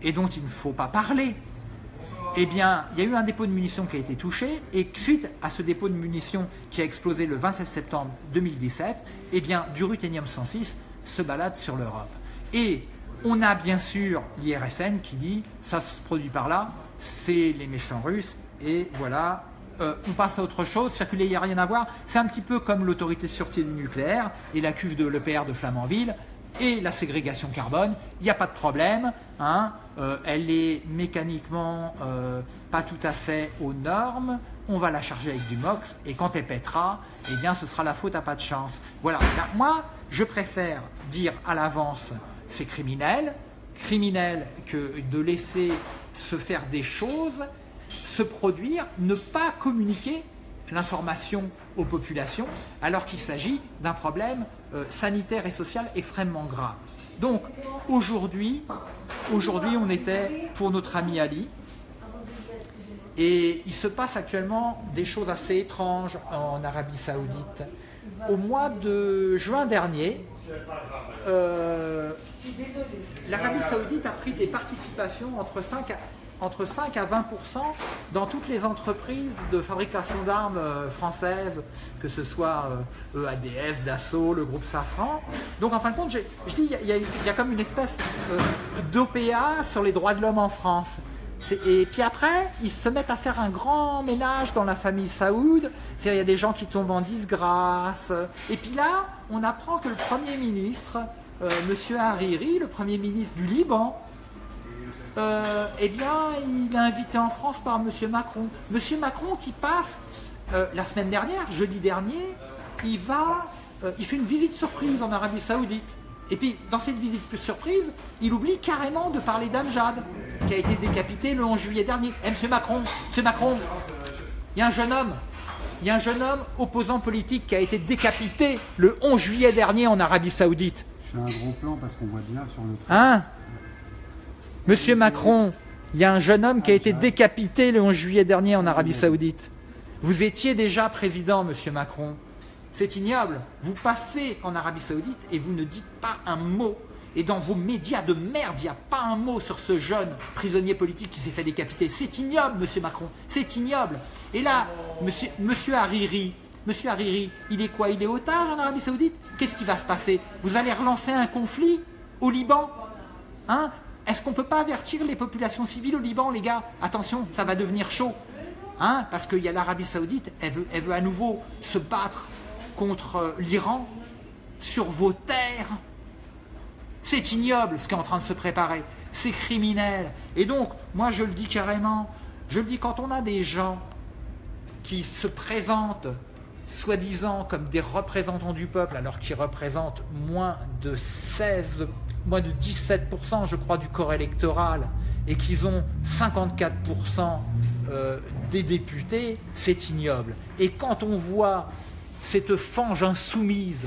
et dont il ne faut pas parler, eh bien, il y a eu un dépôt de munitions qui a été touché, et suite à ce dépôt de munitions qui a explosé le 27 septembre 2017, eh bien, du ruthénium 106 se balade sur l'Europe. Et on a bien sûr l'IRSN qui dit, ça se produit par là, c'est les méchants russes, et voilà, euh, on passe à autre chose, circuler, il n'y a rien à voir. C'est un petit peu comme l'autorité de sûreté du nucléaire et la cuve de l'EPR de Flamanville et la ségrégation carbone, il n'y a pas de problème. Hein. Euh, elle est mécaniquement euh, pas tout à fait aux normes. On va la charger avec du MOX et quand elle pètera, eh bien ce sera la faute à pas de chance. Voilà. moi, je préfère dire à l'avance c'est criminel, criminel que de laisser se faire des choses, se produire, ne pas communiquer l'information aux populations, alors qu'il s'agit d'un problème euh, sanitaire et social extrêmement grave. Donc aujourd'hui, aujourd'hui on était pour notre ami Ali, et il se passe actuellement des choses assez étranges en Arabie Saoudite. Au mois de juin dernier, euh, l'Arabie Saoudite a pris des participations entre 5 à entre 5 à 20% dans toutes les entreprises de fabrication d'armes euh, françaises, que ce soit EADS, euh, e Dassault, le groupe Safran. Donc en fin de compte, je dis, il y, a comme une espèce euh, d'OPA sur les droits de l'homme en France. Et puis après, ils se mettent à faire un grand ménage dans la famille Saoud. Il y a des gens qui tombent en disgrâce. Et puis là, on apprend que le Premier ministre, M. Hariri, le Premier ministre du Liban, euh, eh bien, il est invité en France par M. Macron. M. Macron qui passe, euh, la semaine dernière, jeudi dernier, il va, euh, il fait une visite surprise en Arabie Saoudite. Et puis, dans cette visite surprise, il oublie carrément de parler d'Amjad, qui a été décapité le 11 juillet dernier. Eh, M. Macron, M. Macron, il y a un jeune homme, il y a un jeune homme opposant politique qui a été décapité le 11 juillet dernier en Arabie Saoudite. Je fais un gros plan parce qu'on voit bien sur le Hein? Monsieur Macron, il y a un jeune homme qui a été décapité le 11 juillet dernier en Arabie Saoudite. Vous étiez déjà président, monsieur Macron. C'est ignoble. Vous passez en Arabie Saoudite et vous ne dites pas un mot. Et dans vos médias de merde, il n'y a pas un mot sur ce jeune prisonnier politique qui s'est fait décapiter. C'est ignoble, monsieur Macron. C'est ignoble. Et là, monsieur, Hariri, monsieur Hariri, il est quoi? Il est otage en Arabie Saoudite? Qu'est-ce qui va se passer? Vous allez relancer un conflit au Liban? Hein? Est-ce qu'on ne peut pas avertir les populations civiles au Liban, les gars? Attention, ça va devenir chaud. Hein Parce qu'il y a l'Arabie Saoudite, elle veut, elle veut à nouveau se battre contre euh, l'Iran sur vos terres. C'est ignoble ce qui est en train de se préparer. C'est criminel. Et donc, moi je le dis carrément, je le dis quand on a des gens qui se présentent soi-disant comme des représentants du peuple alors qu'ils représentent moins de 16 moins de 17% je crois du corps électoral et qu'ils ont 54% euh, des députés, c'est ignoble. Et quand on voit cette fange insoumise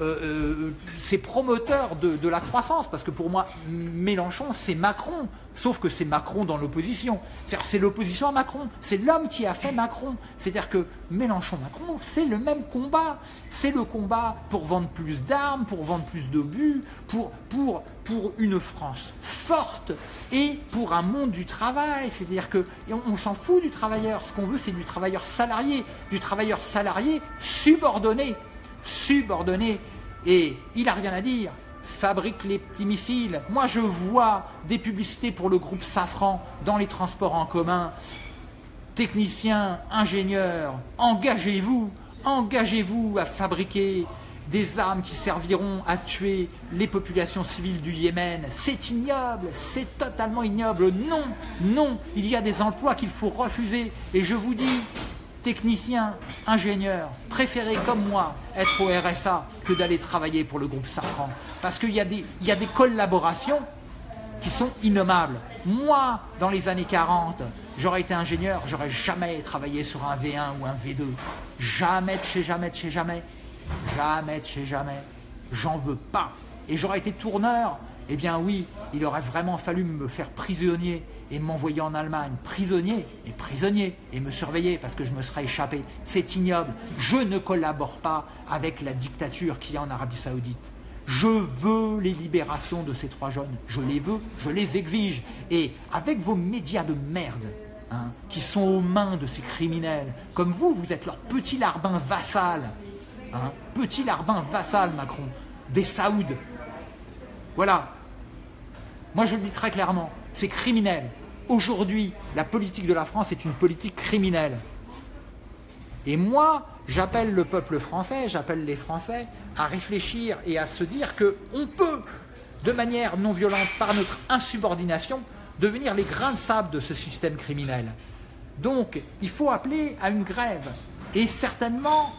euh, euh, ces promoteurs de, la croissance, parce que pour moi, Mélenchon, c'est Macron, sauf que c'est Macron dans l'opposition. C'est l'opposition à Macron, c'est l'homme qui a fait Macron. C'est-à-dire que Mélenchon-Macron, c'est le même combat. C'est le combat pour vendre plus d'armes, pour vendre plus d'obus, pour, pour, une France forte et pour un monde du travail. C'est-à-dire que on s'en fout du travailleur. Ce qu'on veut, c'est du travailleur salarié, du travailleur salarié subordonné subordonné. Et il n'a rien à dire. Fabrique les petits missiles. Moi, je vois des publicités pour le groupe Safran dans les transports en commun. Techniciens, ingénieurs, engagez-vous, engagez-vous à fabriquer des armes qui serviront à tuer les populations civiles du Yémen. C'est ignoble, c'est totalement ignoble. Non, non, il y a des emplois qu'il faut refuser. Et je vous dis, technicien, ingénieur, préférez comme moi être au RSA que d'aller travailler pour le groupe Safran. Parce qu'il y, a des, collaborations qui sont innommables. Moi, dans les années 40, j'aurais été ingénieur, j'aurais jamais travaillé sur un V1 ou un V2. Jamais de chez jamais de chez jamais. Jamais de chez jamais. J'en veux pas. Et j'aurais été tourneur Eh bien oui, il aurait vraiment fallu me faire prisonnier et m'envoyer en Allemagne, prisonnier et prisonnier, et me surveiller parce que je me serais échappé. C'est ignoble. Je ne collabore pas avec la dictature qui y a en Arabie Saoudite. Je veux les libérations de ces trois jeunes. Je les veux, je les exige. Et avec vos médias de merde, hein, qui sont aux mains de ces criminels, comme vous, vous êtes leur petit larbin vassal. Hein, petit larbin vassal, Macron, des Saouds. Voilà. Moi, je le dis très clairement, c'est criminel. Aujourd'hui, la politique de la France est une politique criminelle. Et moi, j'appelle le peuple français, j'appelle les Français à réfléchir et à se dire qu'on peut, de manière non violente, par notre insubordination, devenir les grains de sable de ce système criminel. Donc, il faut appeler à une grève. Et certainement,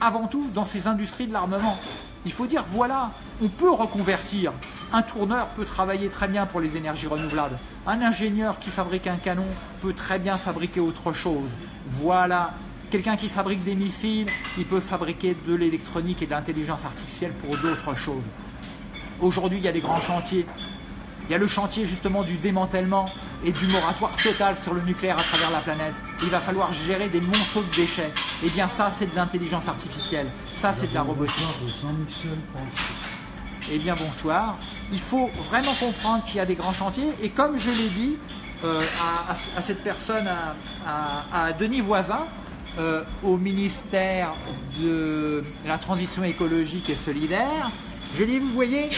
avant tout, dans ces industries de l'armement. Il faut dire, voilà, on peut reconvertir. Un tourneur peut travailler très bien pour les énergies renouvelables. Un ingénieur qui fabrique un canon peut très bien fabriquer autre chose. Voilà, Quelqu'un qui fabrique des missiles, il peut fabriquer de l'électronique et de l'intelligence artificielle pour d'autres choses. Aujourd'hui, il y a des grands chantiers. Il y a le chantier justement du démantèlement et du moratoire total sur le nucléaire à travers la planète. Il va falloir gérer des monceaux de déchets. Eh bien ça, c'est de l'intelligence artificielle. Ça, c'est de la robotique. Eh bien bonsoir. Il faut vraiment comprendre qu'il y a des grands chantiers. Et comme je l'ai dit euh, à, cette personne, à Denis Voisin, euh, au ministère de la transition écologique et solidaire. Je dis, vous voyez,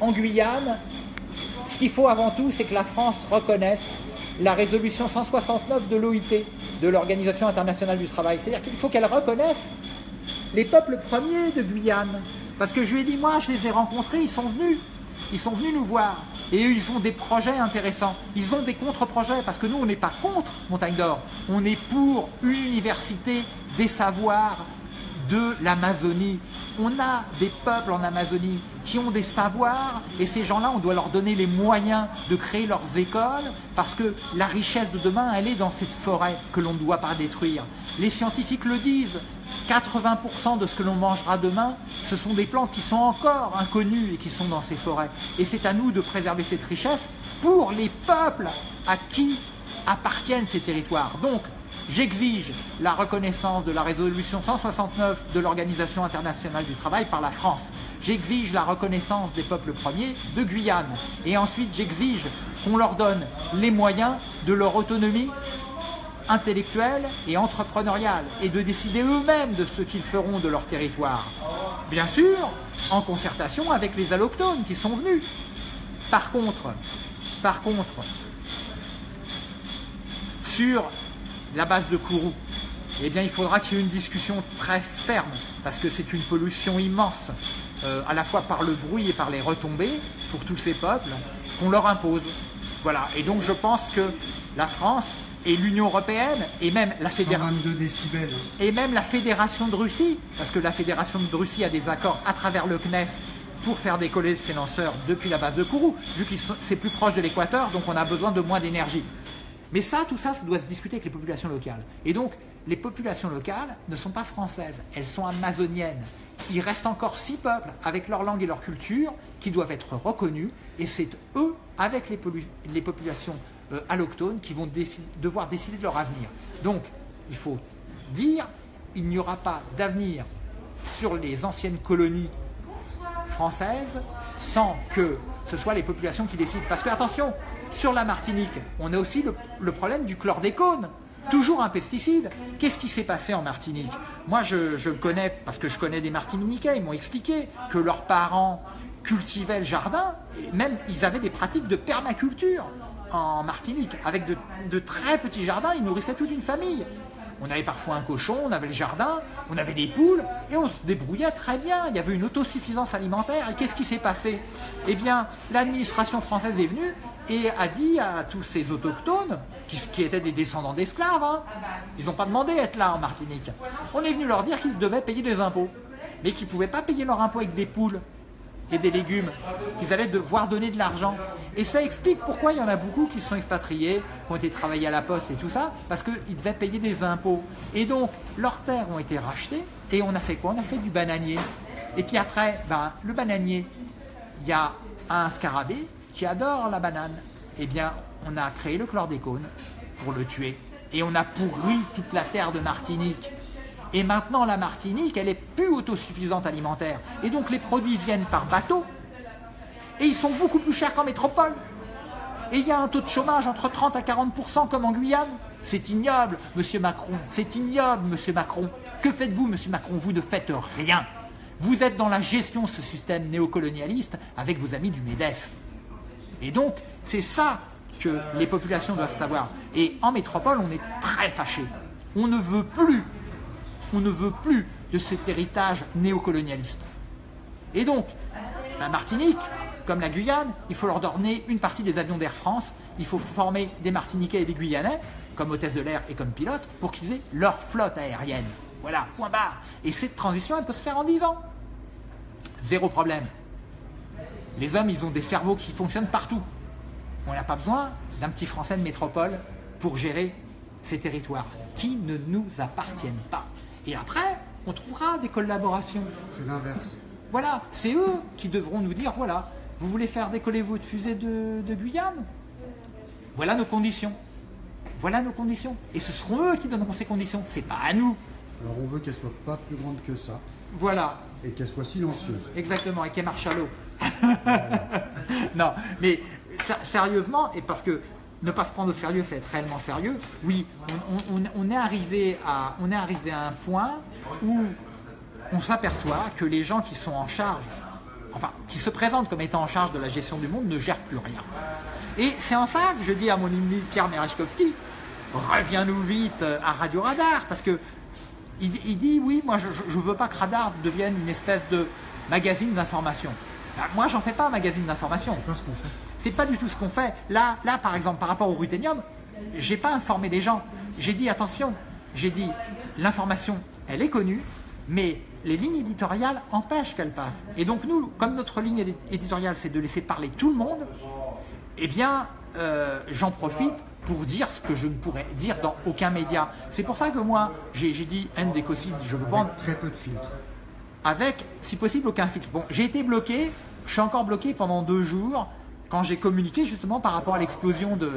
en Guyane, ce qu'il faut avant tout, c'est que la France reconnaisse la résolution 169 de l'OIT, de l'Organisation internationale du travail. C'est-à-dire qu'il faut qu'elle reconnaisse les peuples premiers de Guyane. Parce que je lui ai dit, moi, je les ai rencontrés, ils sont venus. Ils sont venus nous voir. Et eux, ils ont des projets intéressants. Ils ont des contre-projets, parce que nous, on n'est pas contre Montagne d'Or. On est pour une université des savoirs de l'Amazonie. On a des peuples en Amazonie qui ont des savoirs et ces gens-là, on doit leur donner les moyens de créer leurs écoles parce que la richesse de demain, elle est dans cette forêt que l'on ne doit pas détruire. Les scientifiques le disent, 80% de ce que l'on mangera demain, ce sont des plantes qui sont encore inconnues et qui sont dans ces forêts. Et c'est à nous de préserver cette richesse pour les peuples à qui appartiennent ces territoires. Donc, j'exige la reconnaissance de la résolution 169 de l'Organisation internationale du travail par la France. J'exige la reconnaissance des peuples premiers de Guyane. Et ensuite, j'exige qu'on leur donne les moyens de leur autonomie intellectuelle et entrepreneuriale et de décider eux-mêmes de ce qu'ils feront de leur territoire. Bien sûr, en concertation avec les allochtones qui sont venus. Par contre, par contre, sur la base de Kourou, eh bien, il faudra qu'il y ait une discussion très ferme, parce que c'est une pollution immense, euh, à la fois par le bruit et par les retombées, pour tous ces peuples, qu'on leur impose. Voilà, et donc je pense que la France et l'Union Européenne et même la Fédération et même la Fédération de Russie, parce que la Fédération de Russie a des accords à travers le CNES pour faire décoller ces lanceurs depuis la base de Kourou, vu que c'est plus proche de l'équateur, donc on a besoin de moins d'énergie. Mais ça, tout ça, ça doit se discuter avec les populations locales. Et donc, les populations locales ne sont pas françaises, elles sont amazoniennes. Il reste encore six peuples avec leur langue et leur culture qui doivent être reconnus, et c'est eux, avec les, les populations euh, qui vont devoir décider de leur avenir. Donc, il faut dire, il n'y aura pas d'avenir sur les anciennes colonies françaises sans que ce soit les populations qui décident. Parce que, attention, sur la Martinique, on a aussi le, problème du chlordécone. Toujours un pesticide. Qu'est-ce qui s'est passé en Martinique? Moi, je, je connais, parce que je connais des Martiniquais, ils m'ont expliqué que leurs parents cultivaient le jardin, et même ils avaient des pratiques de permaculture en Martinique, avec de, très petits jardins, ils nourrissaient toute une famille. On avait parfois un cochon, on avait le jardin, on avait des poules, et on se débrouillait très bien. Il y avait une autosuffisance alimentaire. Et qu'est-ce qui s'est passé? Eh bien, l'administration française est venue et a dit à tous ces autochtones, qui, étaient des descendants d'esclaves, hein, ils n'ont pas demandé à être là en Martinique, on est venu leur dire qu'ils devaient payer des impôts, mais qu'ils ne pouvaient pas payer leurs impôts avec des poules et des légumes, qu'ils allaient devoir donner de l'argent. Et ça explique pourquoi il y en a beaucoup qui sont expatriés, qui ont été travaillés à la poste et tout ça, parce qu'ils devaient payer des impôts. Et donc, leurs terres ont été rachetées, et on a fait quoi? On a fait du bananier. Et puis après, ben, le bananier, il y a un scarabée qui adore la banane. Eh bien, on a créé le chlordécone pour le tuer. Et on a pourri toute la terre de Martinique. Et maintenant, la Martinique, elle est plus autosuffisante alimentaire. Et donc, les produits viennent par bateau. Et ils sont beaucoup plus chers qu'en métropole. Et il y a un taux de chômage entre 30 à 40% comme en Guyane. C'est ignoble, monsieur Macron. C'est ignoble, monsieur Macron. Que faites-vous, monsieur Macron? Vous ne faites rien. Vous êtes dans la gestion de ce système néocolonialiste avec vos amis du MEDEF. Et donc, c'est ça que les populations doivent savoir. Et en métropole, on est très fâché. On ne veut plus, on ne veut plus de cet héritage néocolonialiste. Et donc, la Martinique, comme la Guyane, il faut leur donner une partie des avions d'Air France, il faut former des Martiniquais et des Guyanais, comme hôtesse de l'air et comme pilote, pour qu'ils aient leur flotte aérienne. Voilà, point barre. Et cette transition, elle peut se faire en 10 ans. Zéro problème. Les hommes, ils ont des cerveaux qui fonctionnent partout. On n'a pas besoin d'un petit Français de métropole pour gérer ces territoires qui ne nous appartiennent pas. Et après, on trouvera des collaborations. C'est l'inverse. Voilà, c'est eux qui devront nous dire, voilà, vous voulez faire décoller votre fusée de, de Guyane? Voilà nos conditions. Voilà nos conditions. Et ce seront eux qui donneront ces conditions. C'est pas à nous. Alors on veut qu'elle soit pas plus grande que ça Voilà, et qu'elle soit silencieuse. exactement, et qu'elle marche à l'eau. non, mais sérieusement, et parce que ne pas se prendre au sérieux, c'est être réellement sérieux, oui, on, est arrivé à, on est arrivé à un point où on s'aperçoit que les gens qui sont en charge, enfin, qui se présentent comme étant en charge de la gestion du monde ne gèrent plus rien. Et c'est en ça que je dis à mon ami Pierre Merechkovski, reviens-nous vite à Radio Radar, parce que il, dit oui, moi je ne veux pas que Radar devienne une espèce de magazine d'information. Ben, moi j'en fais pas un magazine d'information. C'est pas du tout ce qu'on fait. Là, là, par exemple, par rapport au ruthénium, j'ai pas informé les gens. J'ai dit attention, j'ai dit l'information, elle est connue, mais les lignes éditoriales empêchent qu'elle passe. Et donc nous, comme notre ligne édi- éditoriale, c'est de laisser parler tout le monde, eh bien, euh, j'en profite pour dire ce que je ne pourrais dire dans aucun média. C'est pour ça que moi, j'ai dit endécocide, je veux prendre Avec très peu de filtres. avec, si possible, aucun filtre. Bon, j'ai été bloqué, je suis encore bloqué pendant deux jours quand j'ai communiqué justement par rapport à l'explosion de,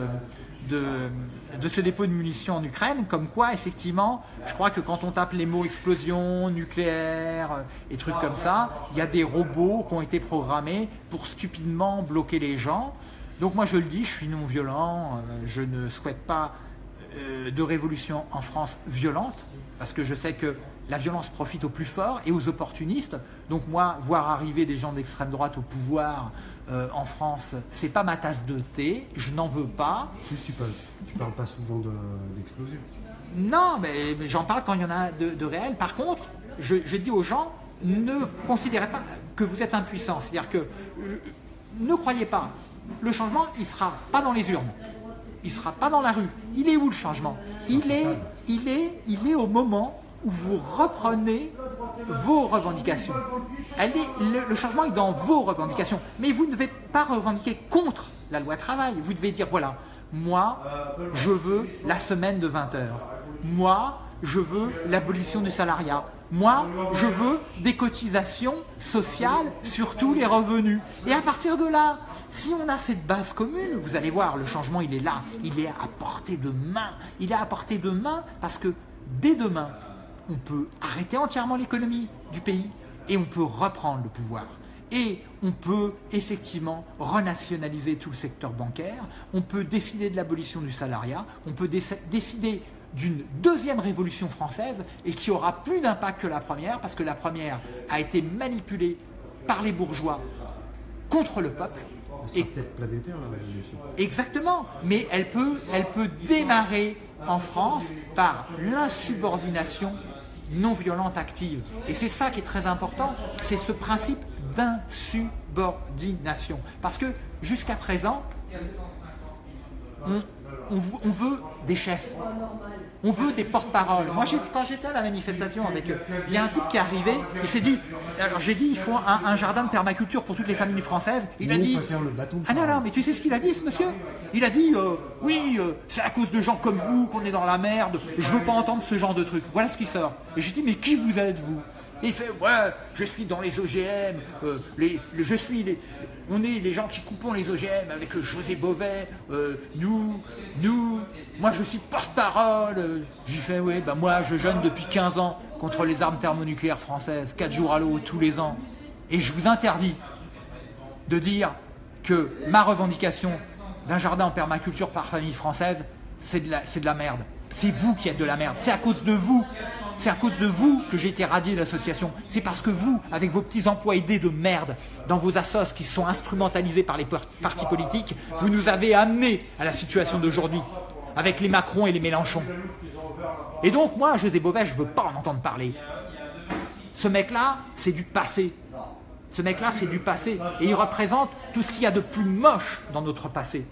de, ce dépôt de munitions en Ukraine, comme quoi, effectivement, je crois que quand on tape les mots explosion, nucléaire euh, et trucs comme ça, il y a des robots qui ont été programmés pour stupidement bloquer les gens. Donc moi je le dis, je suis non violent, euh, je ne souhaite pas euh, de révolution en France violente, parce que je sais que la violence profite aux plus forts et aux opportunistes. Donc moi, voir arriver des gens d'extrême droite au pouvoir euh, en France, c'est pas ma tasse de thé, je n'en veux pas. Tu, tu parles, tu parles pas souvent de- d'explosion. Non, mais, mais j'en parle quand il y en a de, de réels. Par contre, je, je dis aux gens, ne considérez pas que vous êtes impuissant. C'est-à-dire que euh, ne croyez pas, le changement, il sera pas dans les urnes. Il sera pas dans la rue. Il est où le changement? Il est, il, est, il est au moment où vous reprenez vos revendications. Elle est, le, le changement est dans vos revendications. Mais vous ne devez pas revendiquer contre la loi travail. Vous devez dire, voilà, moi, je veux la semaine de 20 heures. Moi, je veux l'abolition du salariat. Moi, je veux des cotisations sociales sur tous les revenus. Et à partir de là, si on a cette base commune, vous allez voir, le changement, il est là. Il est à portée de main. Il est à portée de main parce que dès demain, on peut arrêter entièrement l'économie du pays et on peut reprendre le pouvoir. Et on peut effectivement renationaliser tout le secteur bancaire, on peut décider de l'abolition du salariat, on peut déc- décider d'une deuxième révolution française et qui aura plus d'impact que la première parce que la première a été manipulée par les bourgeois contre le peuple. C'est Et peut-être planétaire la révolution. Exactement, mais elle peut, elle peut démarrer en France par l'insubordination non violente active. Et c'est ça qui est très important, c'est ce principe d'insubordination. Parce que jusqu'à présent, on, on veut des chefs. On veut des porte-paroles. Moi, quand j'étais à la manifestation avec eux, il y a un type qui est arrivé, il s'est dit, alors j'ai dit, il faut un, un jardin de permaculture pour toutes les familles françaises. Il a dit, le bâton ah non, non, mais tu sais ce qu'il a dit, ce monsieur? Il a dit, euh, oui, euh, c'est à cause de gens comme vous qu'on est dans la merde, je veux pas entendre ce genre de truc. Voilà ce qui sort. Et j'ai dit, mais qui vous êtes, vous? Il fait ouais, je suis dans les OGM, euh, les, je suis les, on est les gens qui coupons les OGM avec euh, José euh, nous, nous, moi je suis porte-parole. J'ai fait ouais, bah moi je jeûne depuis 15 ans contre les armes thermonucléaires françaises, 4 jours à l'eau tous les ans. Et je vous interdis de dire que ma revendication d'un jardin en permaculture par famille française, c'est de, de la merde. C'est vous qui êtes de la merde. C'est à cause de vous. C'est à cause de vous que j'ai été radié de l'association. C'est parce que vous, avec vos petits emplois aidés de merde, dans vos assos qui sont instrumentalisés par les par- partis politiques, vous nous avez amenés à la situation d'aujourd'hui, avec les Macron et les Mélenchon. Et donc, moi, José Bové, je ne veux pas en entendre parler. Ce mec-là, c'est du passé. Ce mec-là, c'est du passé. Et il représente tout ce qu'il y a de plus moche dans notre passé.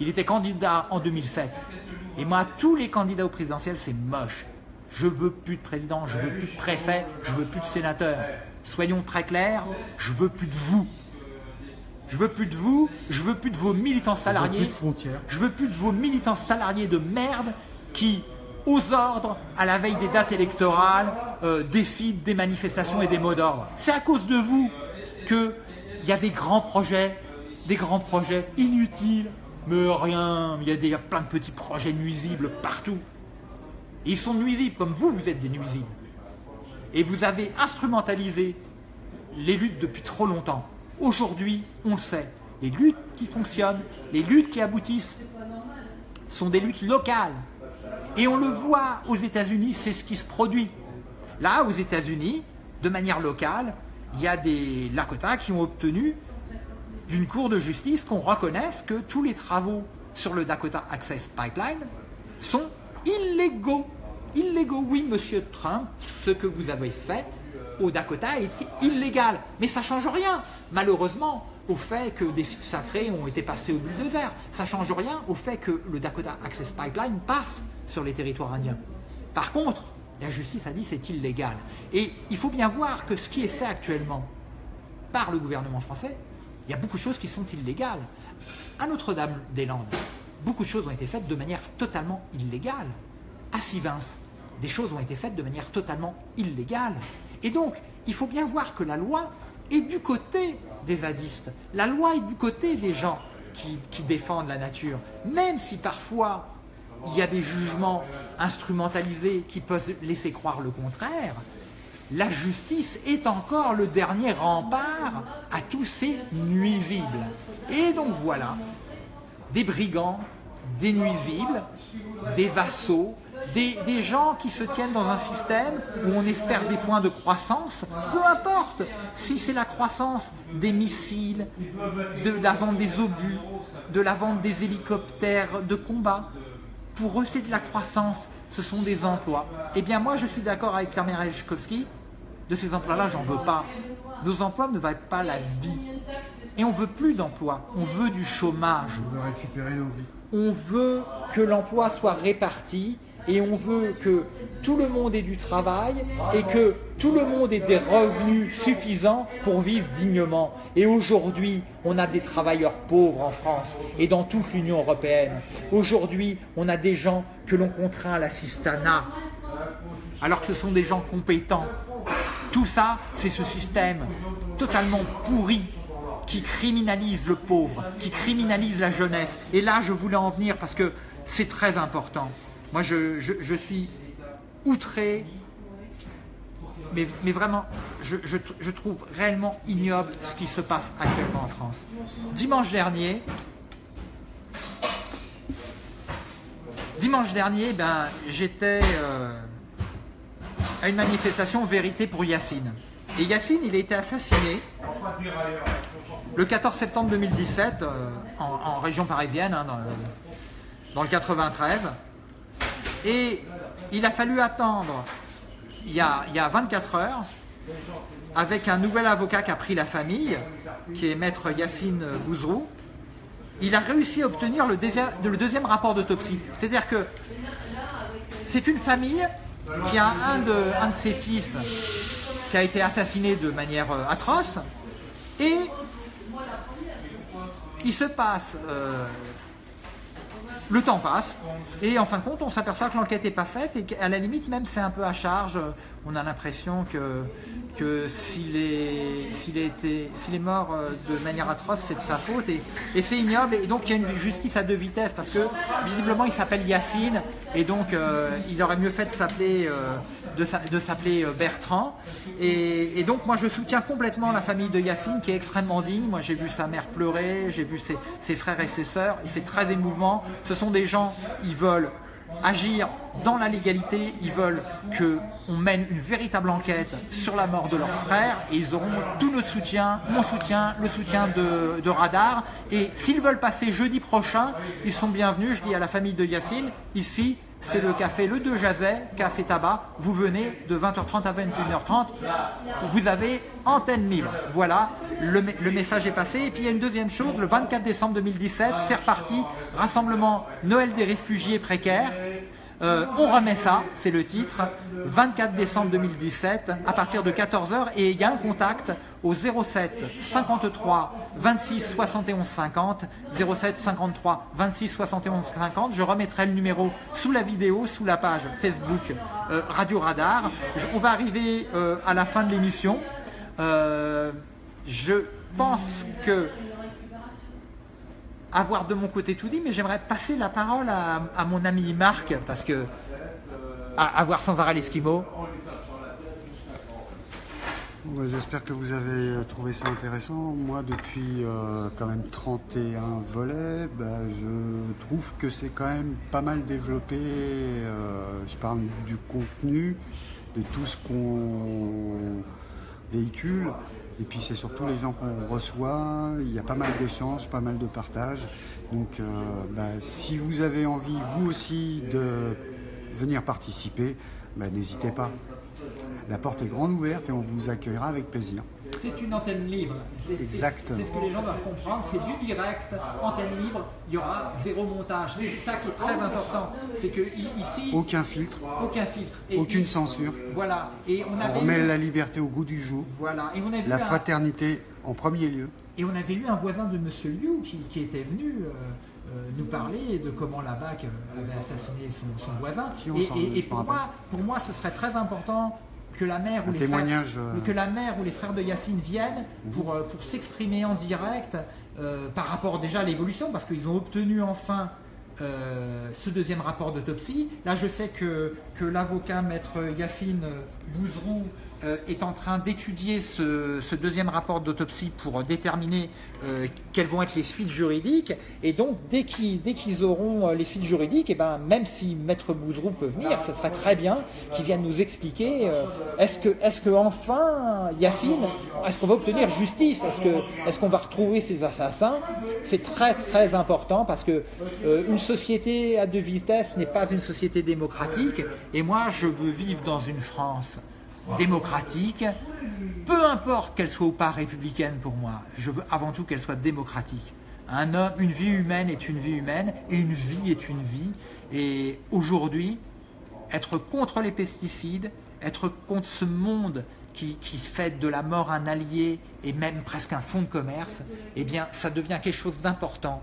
Il était candidat en 2007. Et moi, tous les candidats au présidentiel, c'est moche. Je veux plus de président, je veux plus de préfet, je veux plus de sénateur. Soyons très clairs, je veux plus de vous. Je veux plus de vous, je veux plus de vos militants Plus salariés. de frontières. Je veux plus de vos militants salariés de merde qui, aux ordres, à la veille des dates électorales, euh, décident des manifestations et des mots d'ordre. C'est à cause de vous qu'il y a des grands projets, des grands projets inutiles, mais rien, il y, a des- plein de petits projets nuisibles partout. Ils sont nuisibles comme vous, vous êtes des nuisibles. Et vous avez instrumentalisé les luttes depuis trop longtemps. Aujourd'hui, on le sait, les luttes qui fonctionnent, les luttes qui aboutissent, sont des luttes locales. Et on le voit aux États-Unis, c'est ce qui se produit. Là, aux États-Unis, de manière locale, il y a des Lakota qui ont obtenu d'une cour de justice qu'on reconnaisse que tous les travaux sur le Dakota Access Pipeline sont illégaux. Illégaux, oui, monsieur Trump, ce que vous avez fait au Dakota est illégal. Mais ça ne change rien, malheureusement, au fait que des sites sacrés ont été passés au bulldozer. Ça ne change rien au fait que le Dakota Access Pipeline passe sur les territoires indiens. Par contre, la justice a dit c'est illégal. Et il faut bien voir que ce qui est fait actuellement par le gouvernement français, il y a beaucoup de choses qui sont illégales. À Notre-Dame-des-Landes, beaucoup de choses ont été faites de manière totalement illégale. À Sivins, des choses ont été faites de manière totalement illégale. Et donc, il faut bien voir que la loi est du côté des zadistes. La loi est du côté des gens qui, qui défendent la nature. Même si parfois il y a des jugements instrumentalisés qui peuvent laisser croire le contraire, la justice est encore le dernier rempart à tous ces nuisibles. Et donc voilà, des brigands, des nuisibles, des vassaux, des, gens qui se tiennent dans un système où on espère des points de croissance, peu importe si c'est la croissance des missiles, de la vente des obus, de la vente des hélicoptères de combat. Pour eux, c'est de la croissance, ce sont des emplois. Eh bien, moi, je suis d'accord avec Pierre de ces emplois-là, j'en veux pas. Nos emplois ne valent pas la vie. Et on veut plus d'emplois, on veut du chômage. On veut récupérer nos vies. On veut que l'emploi soit réparti et on veut que tout le monde ait du travail et que tout le monde ait des revenus suffisants pour vivre dignement. Et aujourd'hui, on a des travailleurs pauvres en France et dans toute l'Union européenne. Aujourd'hui, on a des gens que l'on contraint à l'assistanat alors que ce sont des gens compétents. Tout ça, c'est ce système totalement pourri qui criminalise le pauvre, qui criminalise la jeunesse. Et là, je voulais en venir parce que c'est très important. Moi, je, suis outré, mais, vraiment, je, trouve réellement ignoble ce qui se passe actuellement en France. Dimanche dernier, dimanche dernier, ben, j'étais euh, à une manifestation Vérité pour Yacine. Et Yacine, il a été assassiné le 14 septembre 2017 euh, en, en région parisienne, hein, dans, le, dans le 93. Et il a fallu attendre il y a, il y a 24 heures avec un nouvel avocat qui a pris la famille, qui est maître Yacine Bouzrou. Il a réussi à obtenir le, deuxième- le deuxième rapport d'autopsie. C'est-à-dire que c'est une famille qui a un de, un de ses fils qui a été assassiné de manière euh, atroce et il se passe euh, le temps passe et en fin de compte, on s'aperçoit que l'enquête n'est pas faite et qu'à la limite, même c'est un peu à charge. On a l'impression que, s'il est, mort euh, de manière atroce, c'est de sa faute et, c'est ignoble. Et donc il y a une justice à deux vitesses parce que visiblement il s'appelle Yacine et donc euh, il aurait mieux fait de s'appeler euh, Bertrand. Et, donc moi je soutiens complètement la famille de Yacine qui est extrêmement digne. Moi j'ai vu sa mère pleurer, j'ai vu ses, frères et ses sœurs c'est très émouvant. Ce sont des gens, ils veulent agir dans la légalité, ils veulent que on mène une véritable enquête sur la mort de leurs frères et ils auront tout notre soutien, mon soutien, le soutien de, de Radar. Et s'ils veulent passer jeudi prochain, ils sont bienvenus. Je dis à la famille de Yacine, ici, c'est le café Le Deux Jazet, café tabac. Vous venez de 20h30 à 21h30. Vous avez antenne libre. Voilà, le, le message est passé. Et puis il y a une deuxième chose, le 24 décembre 2017, c'est reparti, rassemblement Noël des réfugiés précaires. Euh, on remet ça, c'est le titre, 24 décembre 2017, à partir de 14h, et il y a un contact au 07 53 26 71 50, 07 53 26 71 50. Je remettrai le numéro sous la vidéo, sous la page Facebook euh, Radio Radar. On va arriver euh, à la fin de l'émission. Euh, je pense que avoir de mon côté tout dit, mais j'aimerais passer la parole à, mon ami Marc, parce que à, à voir sans arrêt l'Esquimau, J'espère que vous avez euh, trouvé ça intéressant. Moi, depuis euh, quand même 31 volets, bah, je trouve que c'est quand même pas mal développé. Euh, je parle du contenu, de tout ce qu'on véhicule. Et puis c'est surtout les gens qu'on reçoit. Il y a pas mal d'échanges, pas mal de partages. Donc bah, si vous avez envie, vous aussi, de venir participer, bah, n'hésitez pas. La porte est grande ouverte et on vous accueillera avec plaisir. c'est une antenne libre. Exactement. C'est ce que les gens doivent comprendre, c'est du direct, antenne libre, il y aura zéro montage. C'est ça qui est très important. C'est que ici, Aucun filtre, aucun filtre. Et- aucune et- censure. Voilà. Et on On avait remet eu- la liberté au goût du jour, voilà. Et on a la un- fraternité en premier lieu. Et on avait eu un voisin de Monsieur Liu qui, qui était venu euh, euh, nous parler de comment la BAC avait assassiné son, son voisin. Si, on et et- pour, moi, pour moi, ce serait très important que la mère ou les témoignage, frères, euh, que la mère ou les frères de Yacine viennent pour, euh, pour s'exprimer en direct euh, par rapport déjà à l'évolution, parce qu'ils ont obtenu enfin euh, ce deuxième rapport d'autopsie. Là, je sais que, que l'avocat maître Yacine Bouzeron est en train d'étudier ce, deuxième rapport d'autopsie pour déterminer euh, quelles vont être les suites juridiques. Et donc, dès qu'ils auront euh, les suites juridiques, et ben, même si maître Bouzeron peut venir, ce serait très bien qu'il vienne nous expliquer euh, est-ce que, enfin, Yacine, est-ce qu'on va obtenir justice? Est-ce qu'on va retrouver ces assassins? C'est très très important parce que euh, une société à deux vitesses n'est pas une société démocratique. Et moi, je veux vivre dans une France démocratique, peu importe qu'elle soit ou pas républicaine pour moi, je veux avant tout qu'elle soit démocratique. Un homme, une vie humaine est une vie humaine et une vie est une vie. Et aujourd'hui, être contre les pesticides, être contre ce monde qui, fait de la mort un allié et même presque un fonds de commerce, eh bien, ça devient quelque chose d'important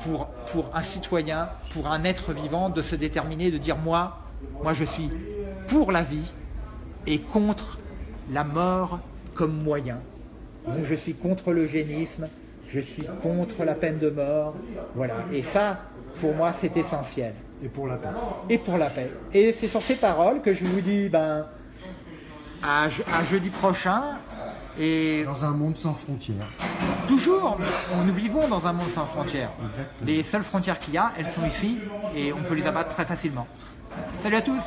pour, pour un citoyen, pour un être vivant, de se déterminer, de dire moi, moi je suis pour la vie et contre la mort comme moyen. Donc je suis contre l'eugénisme, je suis contre la peine de mort, voilà. Et ça, pour moi, c'est essentiel. Et pour la paix. Et pour la paix. Et c'est sur ces paroles que je vous dis, ben, à, je- à jeudi prochain. Et Dans un monde sans frontières. toujours, nous vivons dans un monde sans frontières. Exactement. Les seules frontières qu'il y a, elles sont ici et on peut les abattre très facilement. Salut à tous